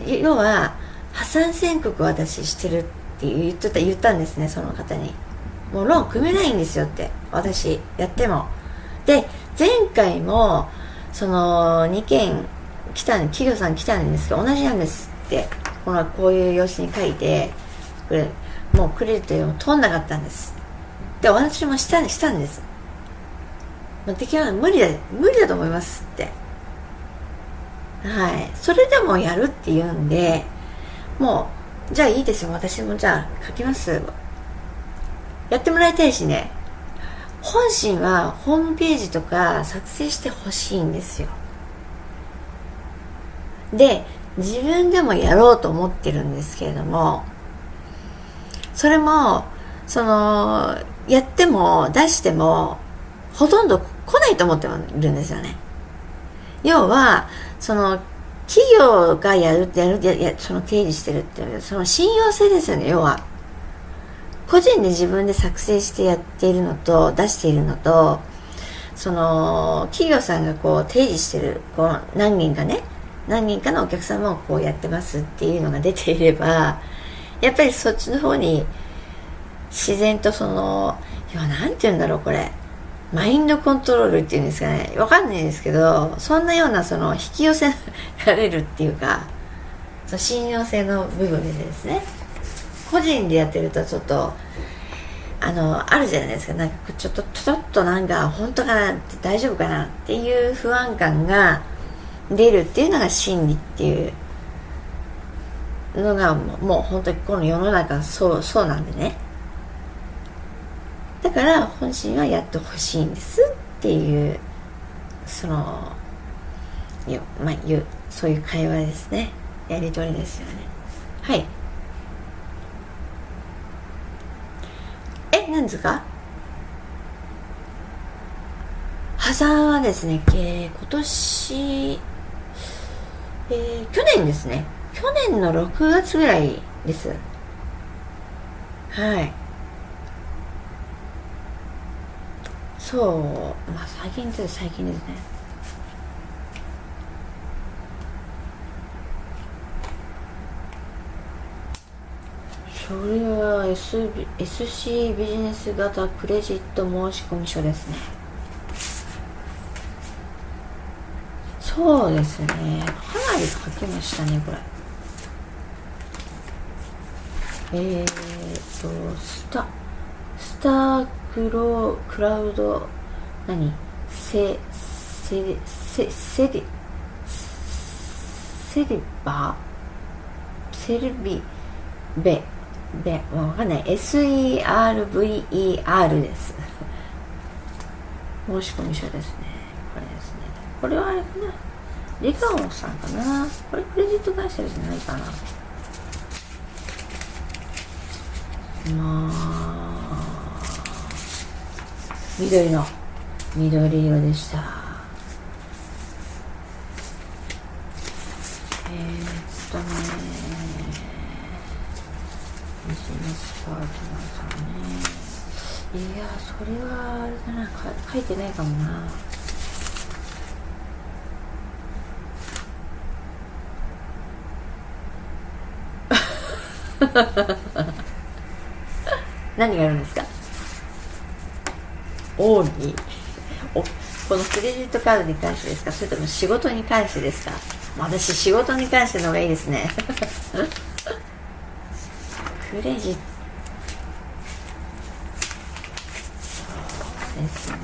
要は破産宣告を私してるって言ってた言ったんですねその方に。もうローン組めないんですよって。私やっても。で前回もその2件来た企業さん来たんですけど同じなんですって。このこういう用紙に書いてこれもうクレジットも通んなかったんです。で私もしたしたんです。できない無理だ無理だと思いますって。はい。それでもやるって言うんでもうじゃあいいですよ。私もじゃあ書きます。やってもらいたいしね。本心はホームページとか作成してほしいんですよ。で自分でもやろうと思ってるんですけれどもそれもそのやっても出してもほとんど来ないと思ってるんですよね。要はその企業がやるってやるやその提示してるっていうその信用性ですよね要は。個人で自分で作成してやっているのと出しているのとその企業さんがこう提示してるこう何人かね何人かのお客様をこうやってますっていうのが出ていればやっぱりそっちの方に自然とそのいや何て言うんだろうこれマインドコントロールっていうんですかねわかんないですけどそんなようなその引き寄せられるっていうかその信用性の部分でですね。個人でやってるとちょっとあのあるじゃないですか。なんかちょっとちょっとなんか本当かな？って大丈夫かな？っていう不安感が出るっていうのが心理っていうのがもう本当にこの世の中そうそうなんでね。だから本心はやってほしいんですっていうそのよ、まあ、いうそういう会話ですね。やり取りですよね。はい。え何ですか？破産はですね、えー、今年、えー、去年ですね。去年の6月ぐらいです。はい。そう。まあ最近です最近ですね。それは、S、SC ビジネス型クレジット申込書ですね。そうですね。かなり書きましたねこれ。えー、っとスタスタークロクラウド何？セセセセリセリバセルビベ。ベわかんない。SERVER です。申し込み書ですね。これですね。これはあれかな。リカオンさんかな。これクレジット会社じゃないかな。まあ緑の。緑色でした。えー、っとね。そうそうねいやそれはあれじゃないか書いてないかもな何があるんですか。王におこのクレジットカードに関してですか。それとも仕事に関してですか私仕事に関しての方がいいですね。クレジットですはい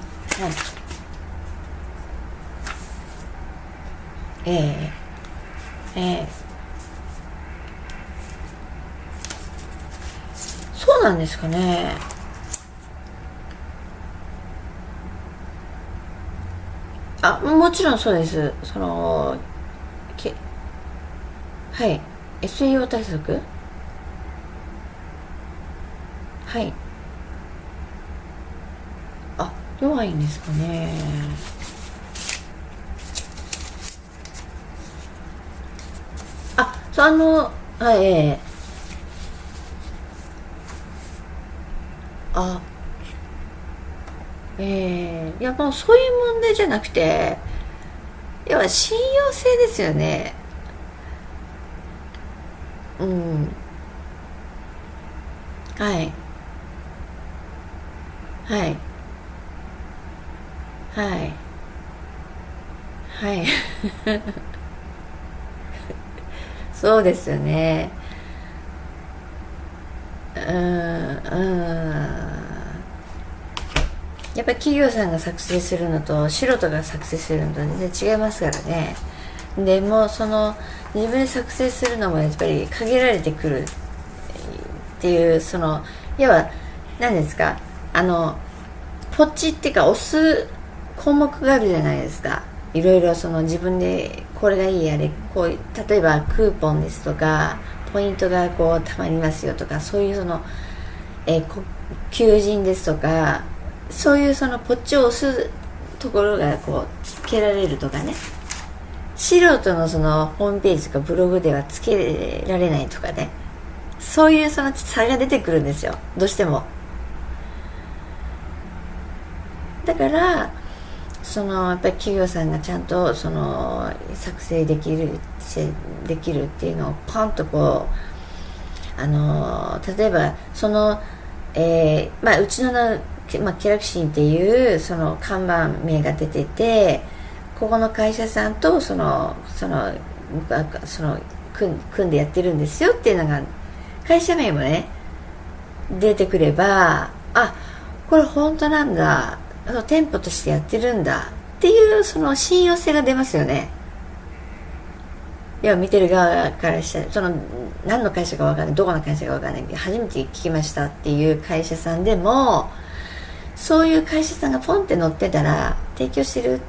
ええええそうなんですかね。あもちろんそうです。そのけはい。SEO 対策？はいあ弱いんですかね。あそうあのはいええ。あえー、いやもうそういう問題じゃなくて要は信用性ですよね。うん。はい。はい。はい。はい。そうですよね。うんうん。やっぱり企業さんが作成するのと素人が作成するのと全然違いますからね。でもその自分で作成するのもやっぱり限られてくるっていうその要は何ですか？あのポチっていうか押す項目があるじゃないですか。いろいろその自分でこれがいいやれこう例えばクーポンですとかポイントがこうたまりますよとかそういうその、えー、求人ですとかそういうそのポッチを押すところがこうつけられるとかね。素人のそのホームページとかブログではつけられないとかね。そういうその差が出てくるんですよ。どうしても。だからそのやっぱり企業さんがちゃんとその作成できるできるっていうのをパンとこうあの例えばその、えーまあ、うちのまあ、キラクシンっていうその看板名が出ててここの会社さんとそのそのその組組んでやってるんですよっていうのが会社名もね出てくればあこれ本当なんだの店舗としてやってるんだ。っていうその信用性が出ますよね。要は見てる側からしたらその何の会社か分かんないどこの会社か分かんない初めて聞きましたっていう会社さんでもそういう会社さんがポンって載ってたら提供してる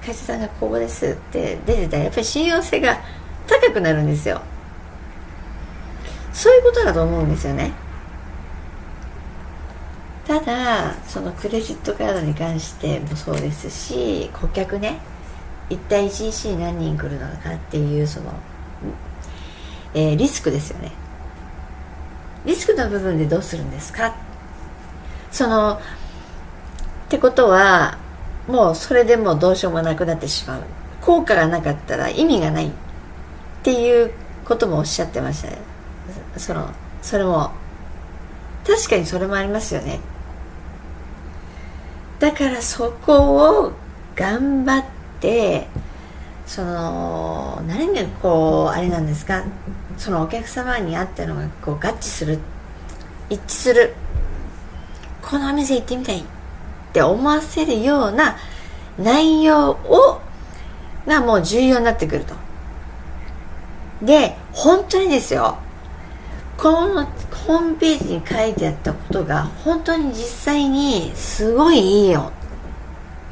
会社さんがここですって出てたらやっぱり信用性が高くなるんですよ。そういうことだと思うんですよね。ただそのクレジットカードに関してもそうですし顧客ね一体1日に何人来るのかっていうその、えー、リスクですよね。リスクの部分でどうするんですか？そのってことはもうそれでもどうしようもなくなってしまう。効果がなかったら意味がないっていうこともおっしゃってました。ねそのそれも確かにそれもありますよね。だからそこを頑張ってその何がこうあれなんですか？そのお客様に合ったのがこう合致する一致するこのお店行ってみたいって思わせるような内容をがもう重要になってくると。で、本当にですよ。このホームページに書いてあったことが本当に実際にすごいいいよ。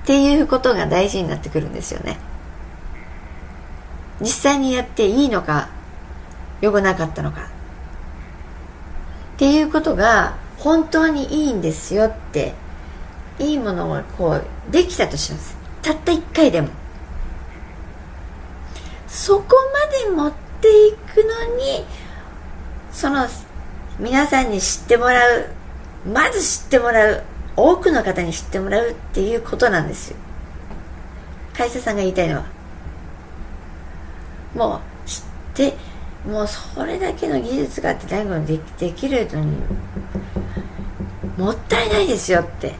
っていうことが大事になってくるんですよね。実際にやっていいのか良くなかったのか。っていうことが本当にいいんですよっていいものがこうできたとします。たった1回でも。そこまで持っていくのにその皆さんに知ってもらうまず知ってもらう多くの方に知ってもらうっていうことなんですよ。会社さんが言いたいのは。もう知ってもうそれだけの技術があって大悟でできるのにもったいないですよって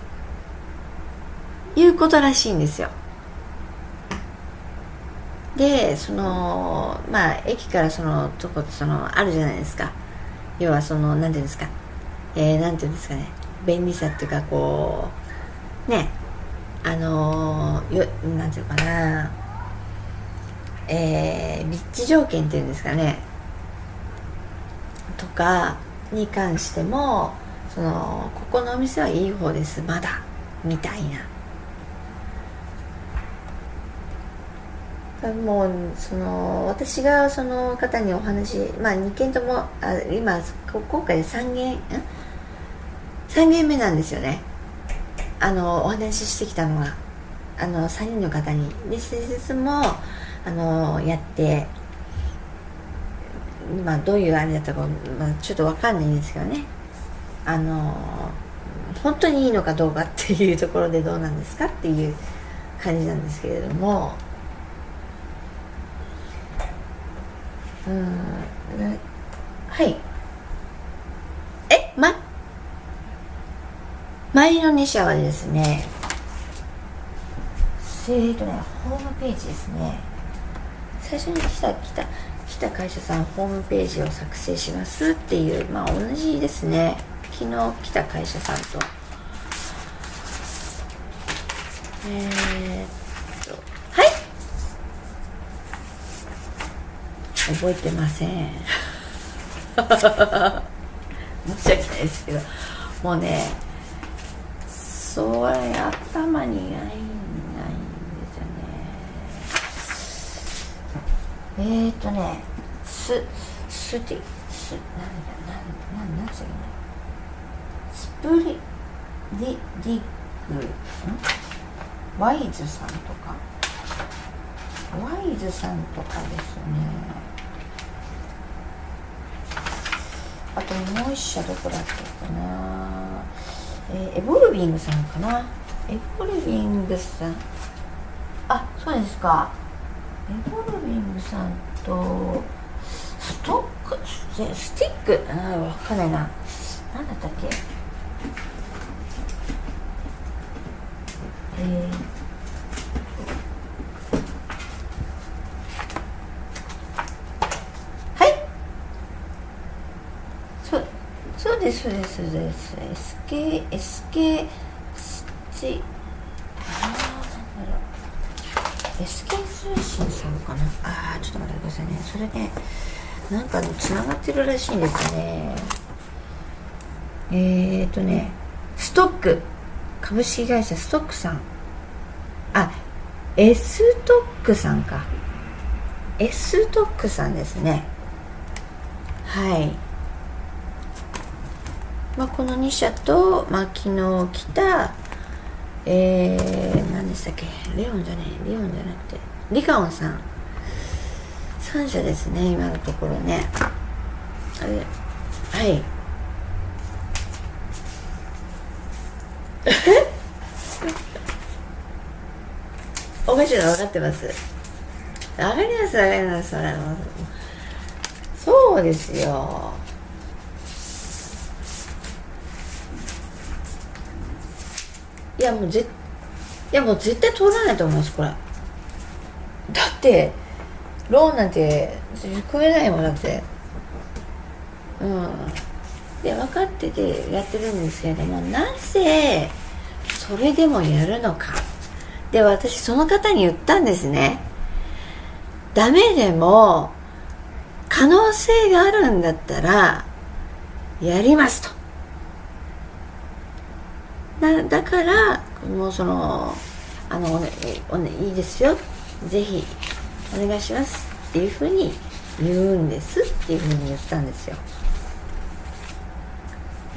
いうことらしいんですよ。でそのまあ駅からそのとこそのあるじゃないですか。要はその何ていうんですか。えー、ていうんですかね。便利さっていうかこうね。あのー、ていうかな。えー、立地条件っていうんですかね。とかに関してもそのここのお店はいい方ですまだ。みたいな。もうその私がその方にお話まあ2件ともあ今今回で3件3件目なんですよね。あのお話ししてきたのが。あの3人の方に。で施設もあのやってまあどういうあれだったか、まあ、ちょっと分かんないんですけどね。あの本当にいいのかどうかっていうところでどうなんですかっていう感じなんですけれども。うん。はい。えま前の2社はですねえーとねホームページですね。最初に来た来た来た会社さんホームページを作成しますっていうまあ同じですね。昨日来た会社さんと。えー、っとはい。覚えてません。申し訳ないですけどもうねそれ頭にないえーとねススティスなんだなんなんなんつうのスプリディディグんワイズさんとかワイズさんとかですねあともう一社どこだったかな。えー、エボルビングさんかな。エボルビングさん。あそうですか。エボルビングさんとストック？スティック？あ分かんないな。何だったっけ？えーはいそうそうです。そうです。そうです SK SK あなんだろう SK 通信さんかなあーちょっと待ってくださいね。それね。なんかつながってるらしいんですね。えーとねストック。株式会社ストックさん。あ S トックさんか。S トックさんですね。はい。まあ、この2社と、まあ、昨日来たえー、何でしたっけ？レオンじゃねえレオンじゃなくてリカオンさん。3社ですね今のところね。あれはい。おかしいの分かってます？上がります上がりますそうですよ。いやもうぜいやもう絶対通らないと思いますこれ。だってローンなんて組めないもんだって。うん。で分かっててやってるんですけれどもなぜそれでもやるのか。で私その方に言ったんですね。ダメでも可能性があるんだったらやりますと。だだからもうそのあのお、ね、いいですよ。ぜひお願いします。っていうふうに言うんですっていうふうに言ったんですよ。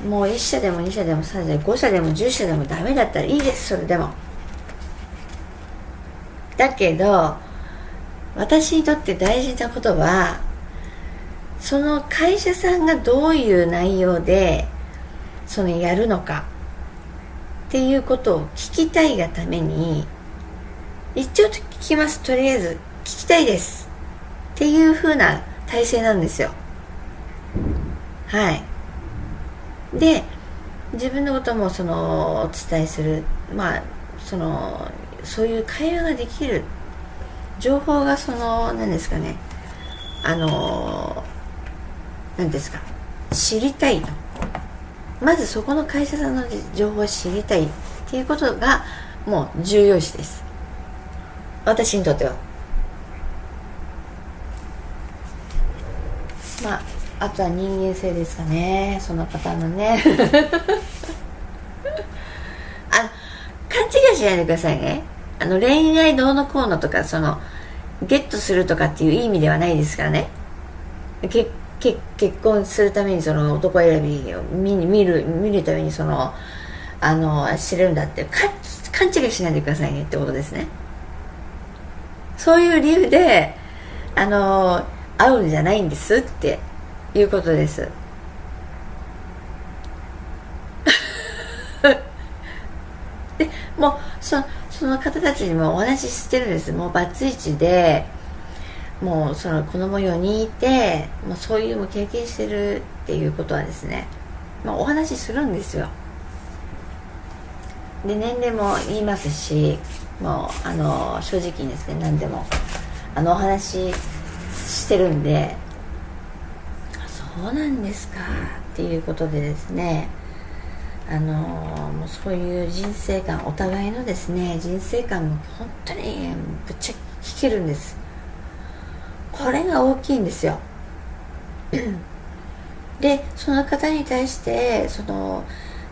もう1社でも2社でも3社でも5社でも10社でもダメだったらいいです。それでも。だけど私にとって大事なことはその会社さんがどういう内容でそのやるのか。っていうことを聞きたいがために一応聞きます。とりあえず聞きたいです。っていうふうな体制なんですよ。はい。で自分のこともそのお伝えする。まあそのそういう会話ができる。情報がその何ですかね。あの何ですか。知りたいと。まずそこの会社さんの情報を知りたいっていうことがもう重要視です。私にとっては。まああとは人間性ですかね。その方のね。あの勘違いしないでくださいね。あの恋愛どうのこうのとかそのゲットするとかっていう意味ではないですからね。けけ結婚するためにその男選びを見見る見るためにそのあの知れるんだって勘違いしないでくださいねってことですね。そういう理由であの会うんじゃないんですっていうことです。でもうそその方たちにもお話ししてるんです。もうバツイチでもうその子供4人いてもうそういうも経験してるっていうことはですね、まあ、お話しするんですよ。で年齢も言いますしもうあの正直にですね何でもあのお話してるんでそうなんですかっていうことでですねあのもうそういう人生観お互いのですね人生観も本当にぶっちゃけ聞けるんです。これが大きいんですよ。でその方に対してその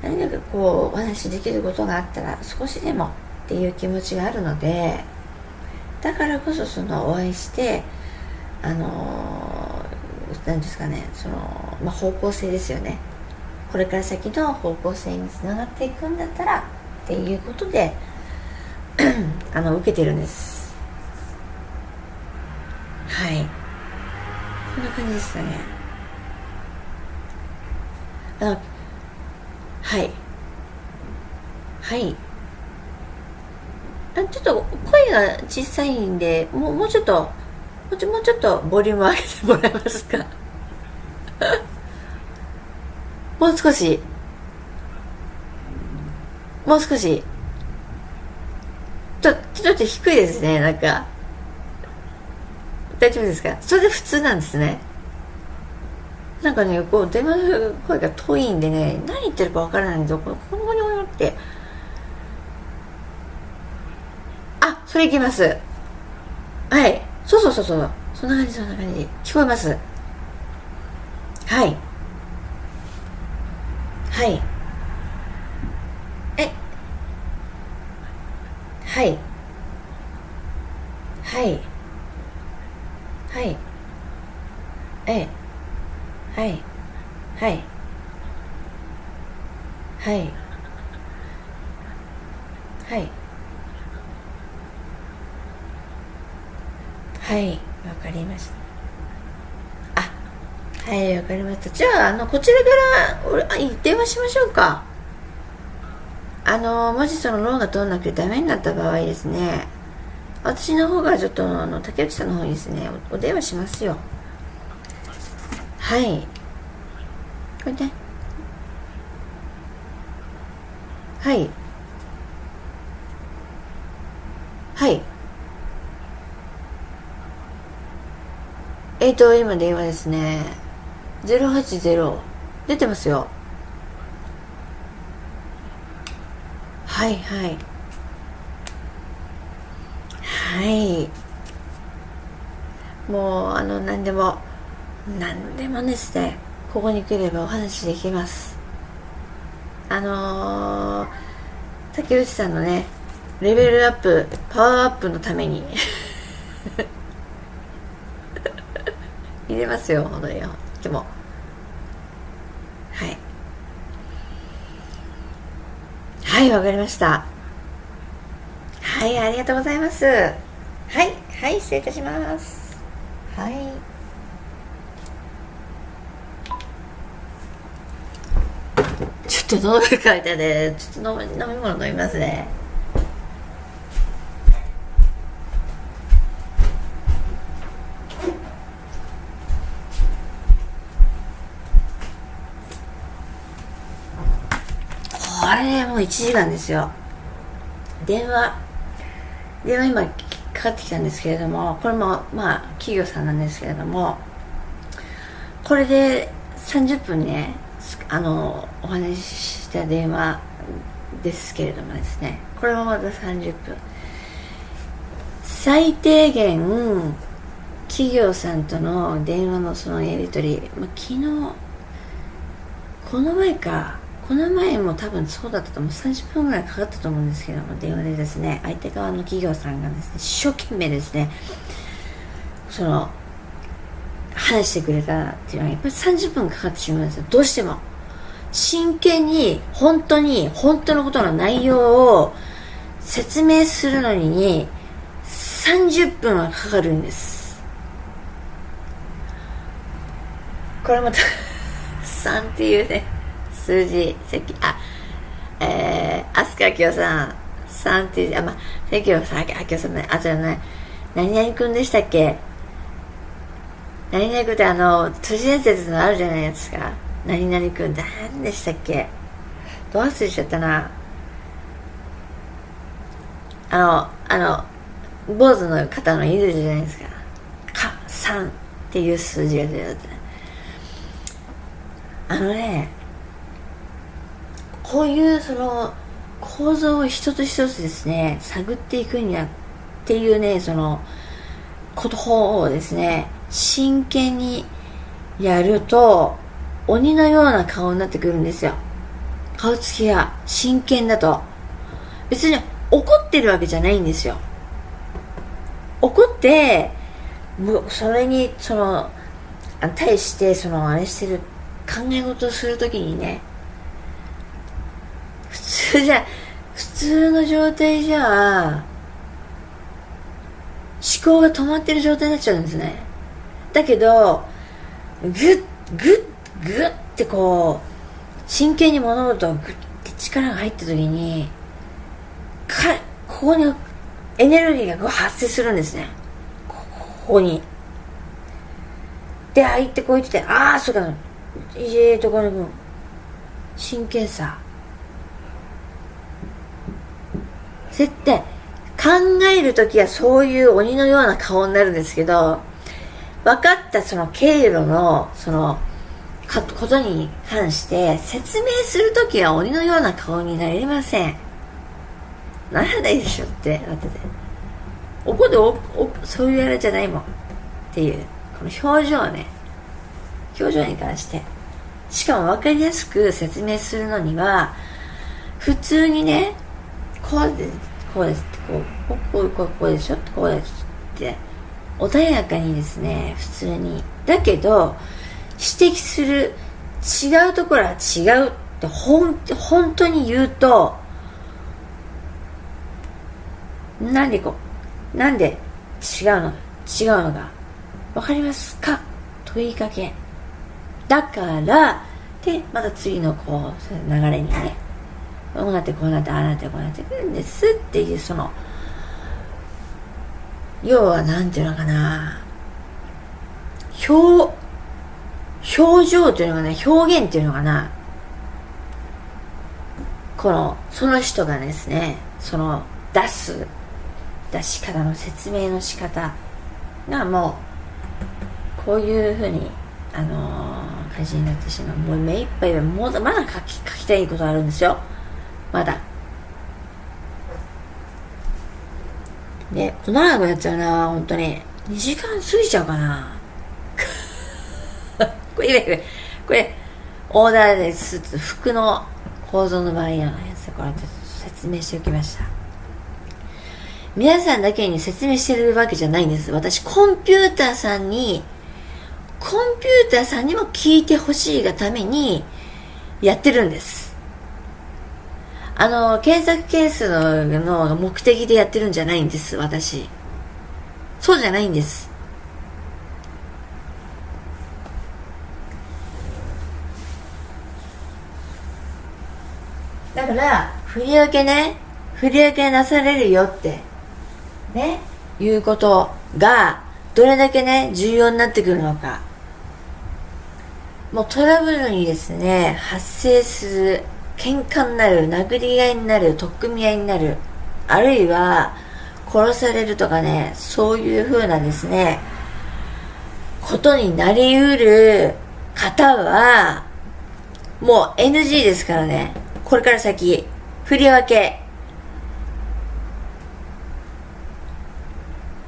何かこうお話しできることがあったら少しでもっていう気持ちがあるのでだからこそそのお会いしてあの何ですかねその、まあ、方向性ですよね。これから先の方向性につながっていくんだったらっていうことで あの受けてるんですはい。こんな感じですかね。あはい。はい。あちょっと声が小さいんでもうもうちょっともうちょもうちょっとボリューム上げてもらえますか？もう少し。もう少し。ちょちょっと低いですねなんか。大丈夫ですか？それで普通なんですね。なんかねこう電話の声が遠いんでね何言ってるかわからないんですよ。このこのにって。あそれいきます。はい。そうそうそうそう。そんな感じそんな感じ。聞こえます。はい。はい。え。はい。はい。はい。えはい。はい。はい。はい。はい。わかりました。あはいわかりました。じゃああのこちらから電話しましょうか。あのもしそのローンが通らなくてダメになった場合ですね。私の方がちょっとあの竹内さんの方にですねお電話しますよ。はい。これで。はい。はい。えっ、ー、と今電話ですね。080出てますよ。はいはい。はい。もうあの何でも何でもですねここに来ればお話できます。あのー、竹内さんのねレベルアップパワーアップのために。入れますよ本当にでも。はい。はいわかりました。はいありがとうございます。はいはい失礼いたします。はい。ちょっと喉がい書いてねちょっと飲み飲み物飲みますね。これもう1時間ですよ。電話。電話今かかってきたんですけれどもこれもまあ企業さんなんですけれどもこれで30分ねあのお話しした電話ですけれどもですねこれもまた30分最低限企業さんとの電話のそのやり取り、まあ、昨日この前かこの前も多分そうだったと思う30分ぐらいかかったと思うんですけども電話でですね相手側の企業さんがですね一生懸命ですねその話してくれたっていうのはやっぱり30分かかってしまうんですよ。どうしても。真剣に本当に本当のことの内容を説明するのに30分はかかるんです。これまた 3っていうね。数字席あえー、飛鳥明夫さん3っていうあまあ関明さん明夫さんねあじゃない。何々君でしたっけ？何々君ってあの都市伝説のあるじゃないですか。何々君って何でしたっけ？どう忘れちゃったな。あのあの坊主の方のいるじゃないですか。か3っていう数字が出て。あのねこういうその構造を一つ一つですね探っていくにはっていうねそのことをですね真剣にやると鬼のような顔になってくるんですよ。顔つきが真剣だと。別に怒ってるわけじゃないんですよ。怒ってそれにその対してそのあれしてる考え事をするときにね通じゃ普通の状態じゃ思考が止まってる状態になっちゃうんですね。だけどグッグッグッってこう真剣に物事をグッて力が入った時にかここにエネルギーがこう発生するんですね。ここに。で相手こう言っててああそうかいえところに真剣さ。絶対考える時はそういう鬼のような顔になるんですけど分かったその経路のそのことに関して説明する時は鬼のような顔になりません。ならないでしょってなってて怒っておおそういうあれじゃないもん。っていうこの表情ね。表情に関して。しかも分かりやすく説明するのには普通にねこうです。こうです。ってこうこうこうこうでしょってこうです。って穏やかにです。ね普通にだけど指摘す。る違うところは違うってほん本当に言うとなんでこうなんで違うの違うのがわかります。か問いかけだからでまた次のこう流れにねこうなってこうなってああなってこうなってくるんですっていうその要は何ていうのかな。表表情というのがね表現っていうのかな。このその人がですねその出す出し方の説明の仕方がもうこういうふうにあのー、感じになってしまう。もう目いっぱいもうまだ書き書きたいことあるんですよ。まだ。で長くやっちゃうな本当に。2時間過ぎちゃうかな。これこれオーダーです服の構造の場合のやつこれ説明しておきました。皆さんだけに説明してるわけじゃないんです。私コンピューターさんにコンピューターさんにも聞いてほしいがためにやってるんです。あの検索ケースのの目的でやってるんじゃないんです私。そうじゃないんです。だから振り分けね。振り分けなされるよって。ね。いうことがどれだけね重要になってくるのか。もうトラブルにですね発生する喧嘩になる殴り合いになる取っ組み合いになるあるいは殺されるとかねそういう風なですね。ことになりうる方はもう NG ですからね。これから先振り分け。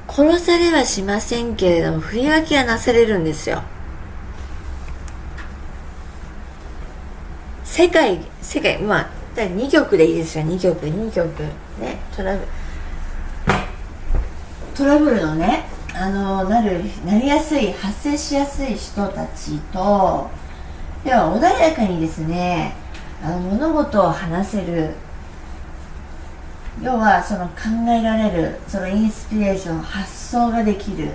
殺されはしませんけれども振り分けはなされるんですよ。世界世界まあ2曲でいいですよ。2曲2曲。ねトラブルトラブルのねあのなるなりやすい発生しやすい人たちとでは穏やかにですねあの物事を話せる。要はその考えられるそのインスピレーション発想ができる。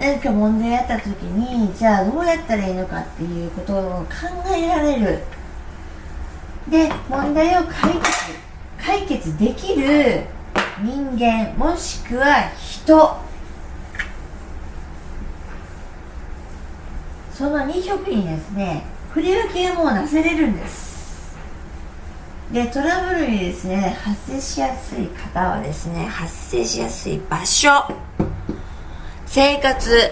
何か問題あった時にじゃあどうやったらいいのかっていうことを考えられる。で問題を解決解決できる人間もしくは人。その2色にですね振り分けがもうなせれるんです。でトラブルにですね発生しやすい方はですね発生しやすい場所。生活。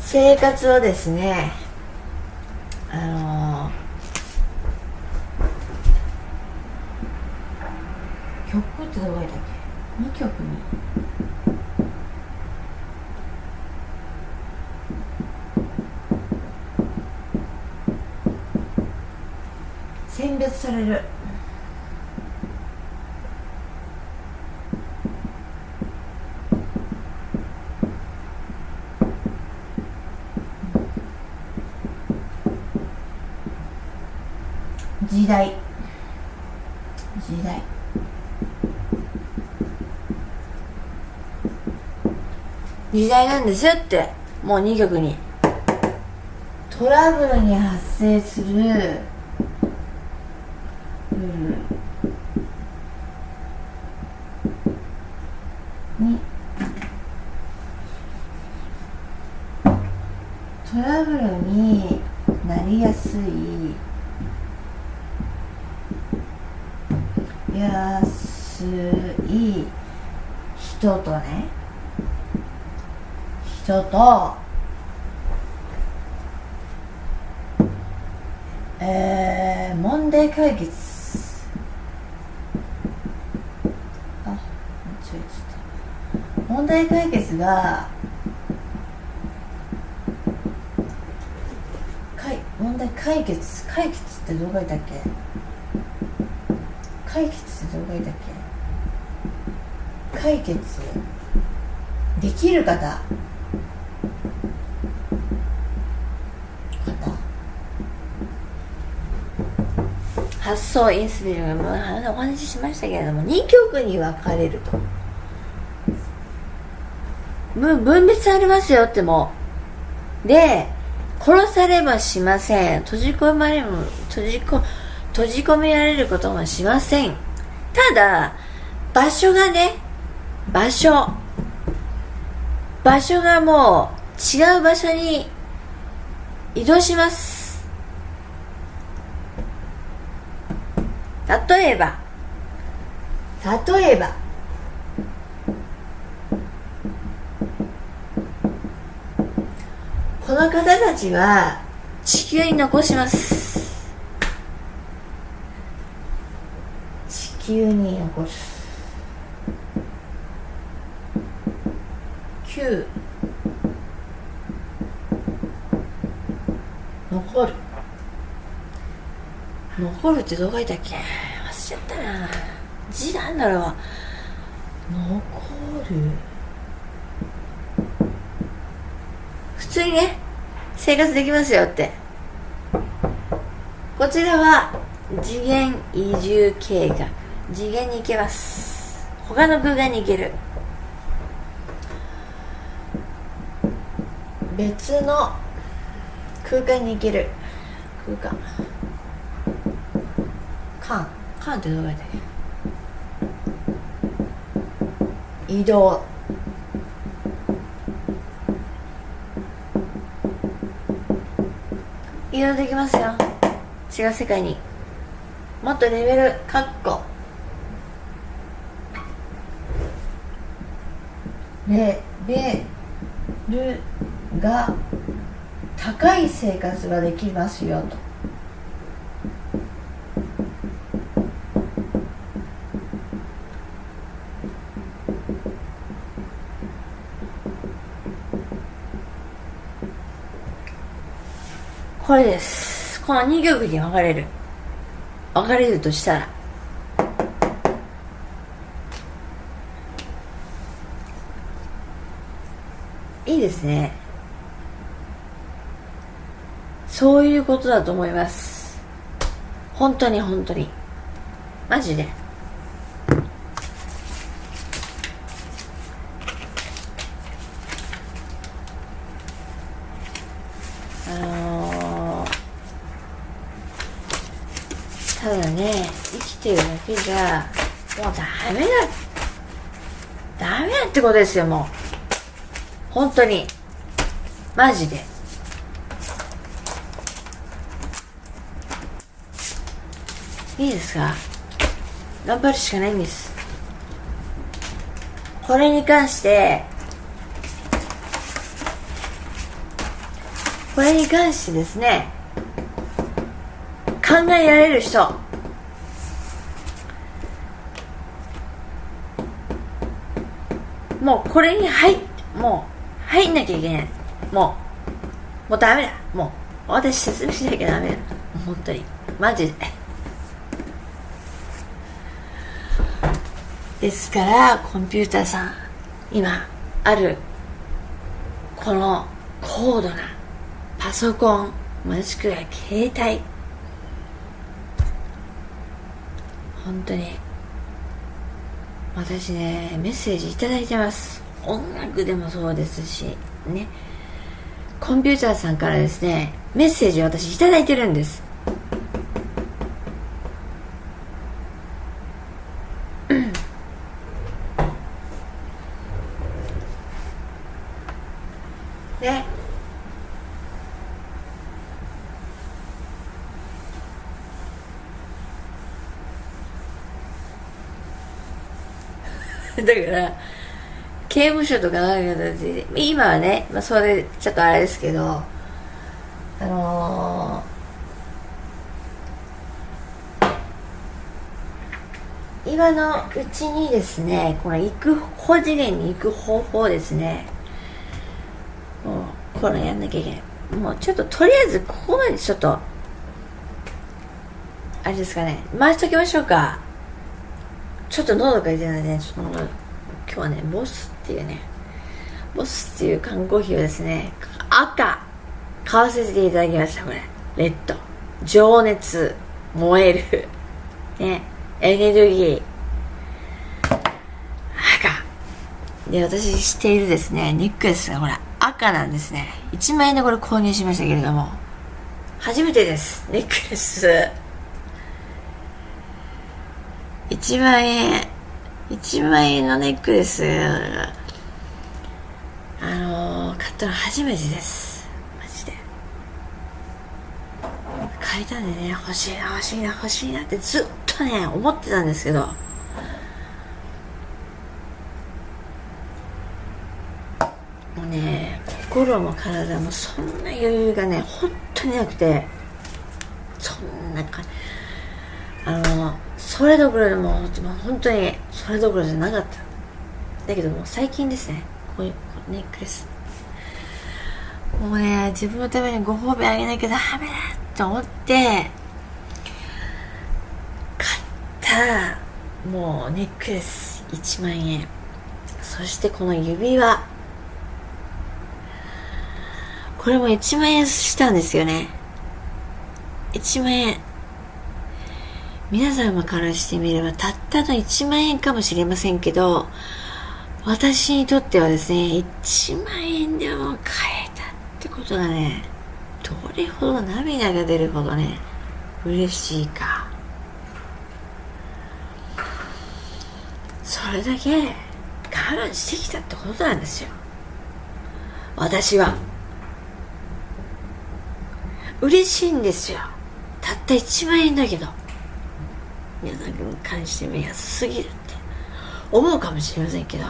生活をですねあのー、曲ってどこだっけ？2曲に。選別される。時代。時代。時代なんですよって。もう2曲に。トラブルに発生する。に。トラブルになりやすい。やすい人とね。人と。えー、問題解決。問題解決が問題解決解決ってどう書いたっけ？解決ってどう書いたっけ？解決できる方。発想インスピレーションお話ししましたけれども2曲に分かれると。分別されますよっても。で殺されはしません。閉じ込まれも閉じ込閉じ込められることもしません。ただ場所がね場所。場所がもう違う場所に移動します。例えば。例えば。この方たちは地球に残します。地球に残す。9残る。残るってどう書いたっけ？忘れちゃったな。字なんだろ。う残る。普通にね生活できますよって。こちらは次元移住計画。次元に行けます。他の空間に行ける。別の空間に行ける。空間。間間ってどう書いて？移動。移動できますよ。違う世界に。もっとレベルカッコ。レベルが高い生活ができますよとこれです。この2曲に分かれる。分かれるとしたら。いいですね。そういうことだと思います。本当に本当に。マジであのー、ただね生きじゃもうダメだダメだってことですよもう。本当に。マジで。いいですか？頑張るしかないんです。これに関してこれに関してですね考えられる人。もうこれに入もう入んなきゃいけない。もうもうダメだ。もう私説明しなきゃダメだ。本当に。マジで。ですからコンピューターさん今あるこの高度なパソコンもしくは携帯。本当に私ねメッセージいいてます。音楽でもそうですしね。コンピューターさんからですねメッセージを私頂いてるんですねだから刑務所とかなんか今はね、まあ、それちょっとあれですけどあのー、今のうちにですねこの行く高次元に行く方法ですね。もうこれやんなきゃいけない。もうちょっととりあえずここまでちょっとあれですかね。回しときましょうか。ちょっと喉が痛いので、ね、ちょっと今日はねボスっていうね。ボスっていう缶コーヒーをですね赤買わせていただきましたこれ。レッド。情熱燃える。ね。エネルギー。赤。で私知っているですねネックレスがこれ赤なんですね。1万円でこれ購入しましたけれども。初めてです。ネックレス。1万円。1万円のネックレス。あのー、買ったの初めてです。マジで。買いたんでね欲しいな欲しいな欲しいなってずっとね思ってたんですけど。もうね心も体もそんな余裕がね本当になくて。そんな感じあのそれどころでも本当にそれどころじゃなかった。だけども最近ですね。こういうネックレス。もうね自分のためにご褒美あげなきゃダメだと思って買ったもうネックレス1万円。そしてこの指輪。これも1万円したんですよね。1万円。皆様からしてみればたったの1万円かもしれませんけど私にとってはですね1万円でも買えたってことがねどれほど涙が出るほどね嬉しいか。それだけ我慢してきたってことなんですよ。私は。嬉しいんですよ。たった1万円だけど。皆さんに関して見やすすぎるって思うかもしれませんけど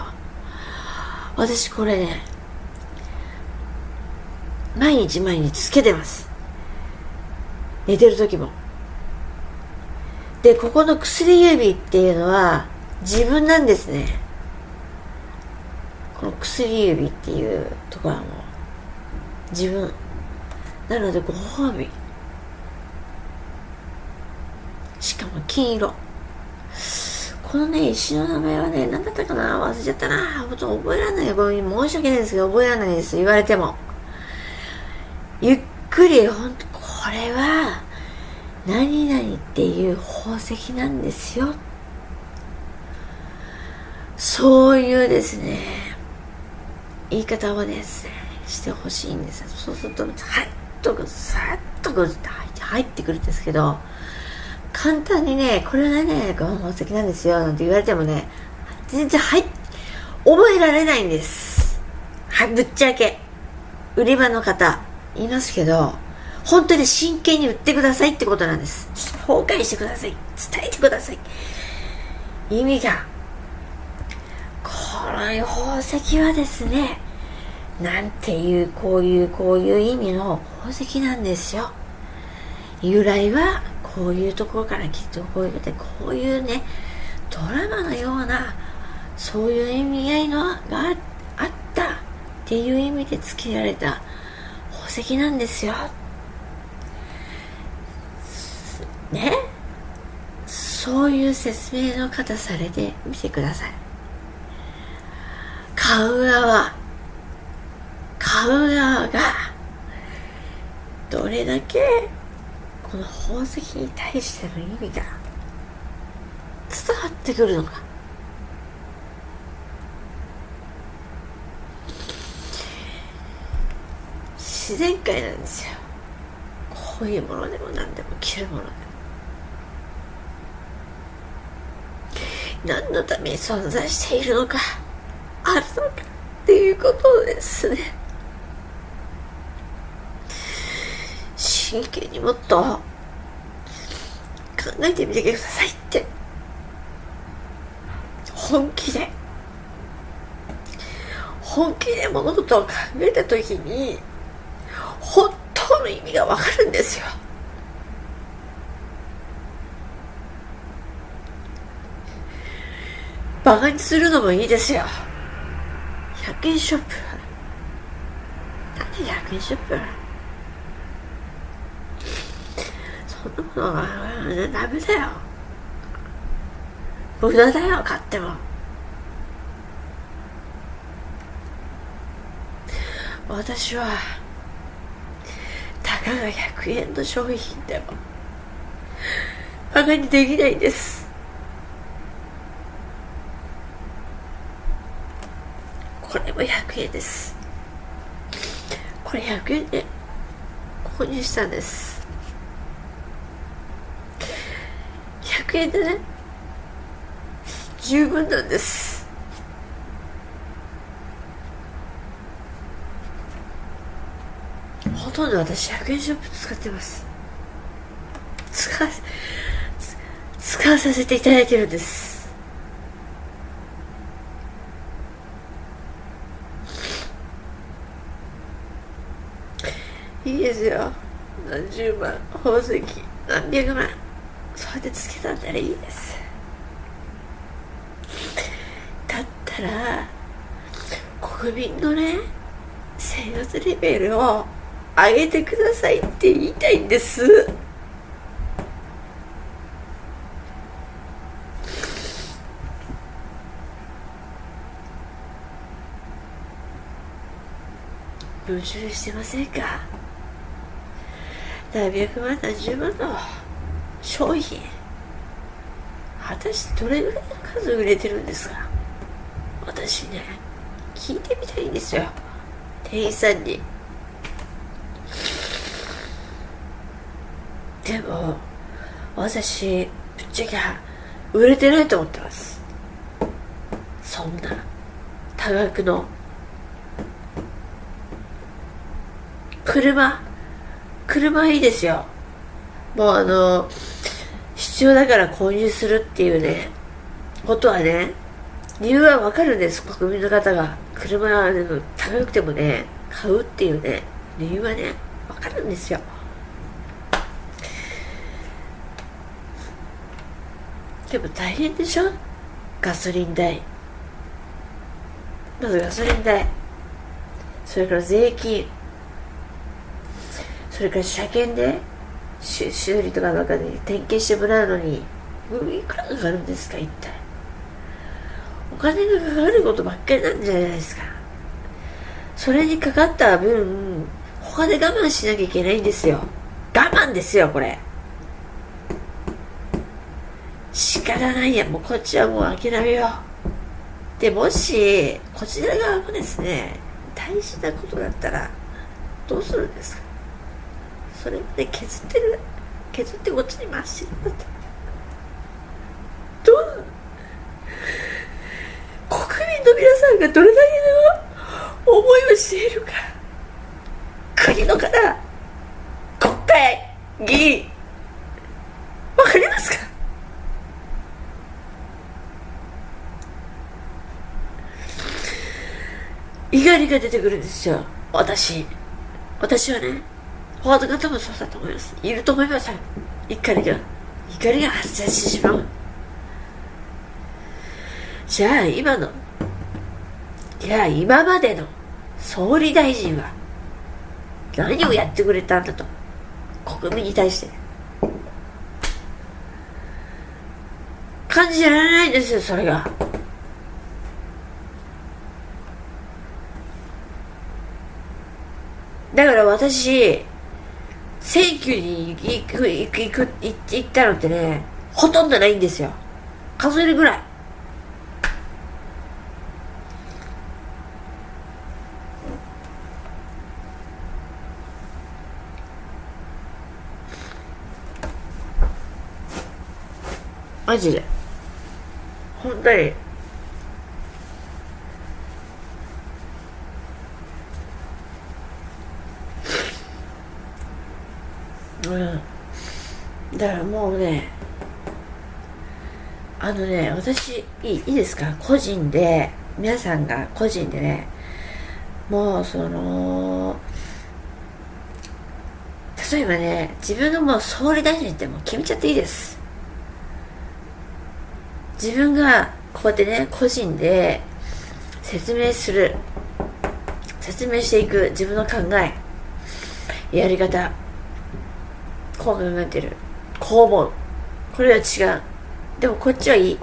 私これね毎日毎日つけてます。寝てる時も。でここの薬指っていうのは自分なんですね。この薬指っていうところはもう自分。なのでご褒美。しかも金色。このね石の名前はね何だったかな？忘れちゃったな。ほと覚えられない。ごめん申し訳ないですけど覚えられないです。言われても。ゆっくりほんとこれは何々っていう宝石なんですよ。そういうですね言い方をですねしてほしいんです。そうするとはいとさっとこう入ってくるんですけど簡単にねこれがね宝石なんですよなんて言われてもね全然はい覚えられないんです。はいぶっちゃけ。売り場の方いますけど本当に真剣に売ってくださいってことなんです。崩壊してください。伝えてください。意味が。この宝石はですねなんていうこういうこういう意味の宝石なんですよ。由来はこういうところからきっとこういうことでこういうねドラマのようなそういう意味合いのがあったっていう意味で付けられた宝石なんですよ。ね？そういう説明の方されてみてください。買う側。買う側がどれだけこの宝石に対しての意味が伝わってくるのか？自然界なんですよ。こういうものでも何でも着るものでも。何のために存在しているのかあるのかっていうことですね。真剣にもっと考えてみてくださいって。本気で。本気で物事を考えた時に本当の意味がわかるんですよ。バカにするのもいいですよ。100円ショップ。何100円ショップそん。なのダメだよ無駄だよ買っても私はたかが100円の商品でもバカにできないん。ですこれも100円ですこれ100円で購入したん。です100円でね。十分なんです。ほとんど私100円ショップ使ってます。使わ使わさせていただいてるんです。いいですよ。何十万宝石何百万。そうやってつけたんならいいです。だったら国民のね生活レベルを上げてくださいって言いたいんです。矛盾してませんか？何百万何十万の商品。果たしてどれぐらいの数売れてるんですか？私ね聞いてみたいんですよ。店員さんに。でも私ぶっちゃけ売れてないと思ってます。そんな多額の。車車いいですよ。もうあの7必要だから購入するっていうねことはね理由はわかるんです国民の方が。車は、ね、高くてもね買うっていうね理由はねわかるんですよ。でも大変でしょ？ガソリン代。まずガソリン代。それから税金。それから車検で修理とかなんかで点検してもらうのにいくらかかるんですか一体。お金がかかることばっかりなんじゃないですか。それにかかった分他で我慢しなきゃいけないんですよ。我慢ですよこれ。仕方ないや。もうこっちはもう諦めよう。でもしこちら側もですね大事なことだったらどうするんですか？それ。まで削ってる。削ってこっちに回してるんだった。どう国民の皆さんがどれだけの思いをしているか。国の方国会議員。わかりますか？怒りが出てくるんですよ。私。私はね。他の方もそうだと思います。いると思います。よ怒りが怒りが発生してしまう。じゃあ今の。じゃあ今までの総理大臣は何をやってくれたんだと。国民に対して。感じられないんですよそれが。だから私、選挙に行く、行く、行く、行ったのってね、ほとんどないんですよ。数えるぐらい。マジで。本当に。うん。だからもうねあのね私いいいいですか？個人で皆さんが個人でねもうその例えばね自分がもう総理大臣ってもう決めちゃっていいです。自分がこうやってね個人で説明する。説明していく自分の考え。やり方。こう考えてる。こう思う。これは違う。でもこっちはいい。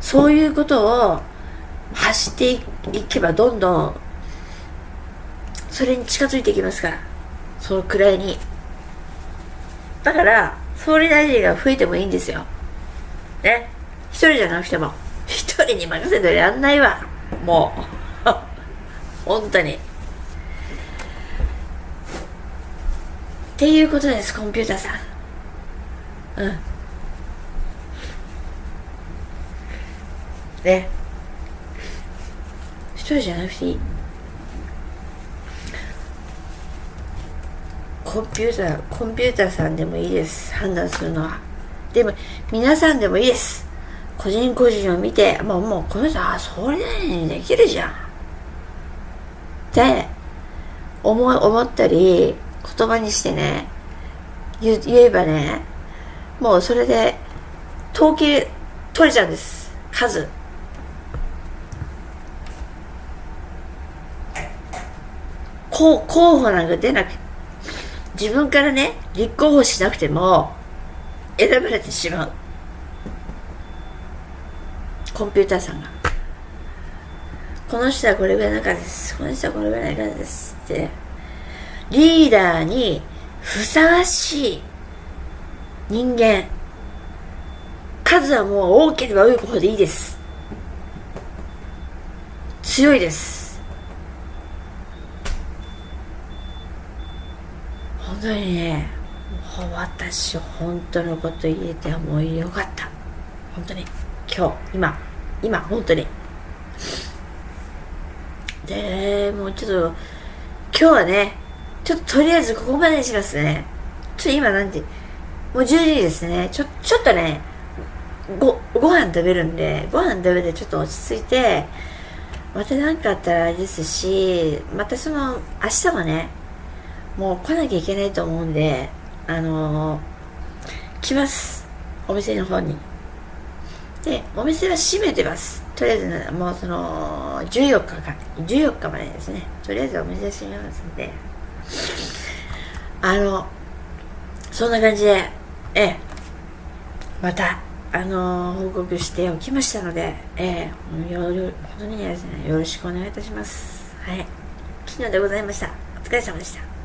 そういうことを走っていけばどんどんそれに近づいていきますから。そのくらいに。だから総理大臣が増えてもいいんですよ。ね。一人じゃなくても。一人に任せてやんないわ。もう。本当に。っていうことですコンピューターさん。うん。ね。一人じゃなくていい？コンピューターコンピューターさんでもいいです。判断するのは。でも皆さんでもいいです。個人個人を見てもうもうこの人あそれにできるじゃん。って思思ったり言葉にしてね言えばねもうそれで統計取れちゃうんです。数。候候補なんか出なく自分からね立候補しなくても選ばれてしまう。コンピューターさんが。この人はこれぐらいの数です。この人はこれぐらいの数ですって。リーダーにふさわしい人間。数はもう多ければ多いほどいいです強いです本当にね私本当のこと言えてもうよかった本当に今日今今本当にでもうちょっと今日はねちょっととりあえずここまでにしますね。ちょっと今なんて、もう10時ですね。ちょちょっとねごご飯食べるんでご飯食べてちょっと落ち着いてまた何かあったらあれですしまたその明日はねもう来なきゃいけないと思うんであのー、来ます。お店の方に。でお店は閉めてます。とりあえず、ね、もうその14日か。14日までですね。とりあえずお店閉めますんで。あのそんな感じでええまたあの報告しておきましたのでええよ本当にですねよろしくお願いいたします。はい。昨日でございました。お疲れ様でした。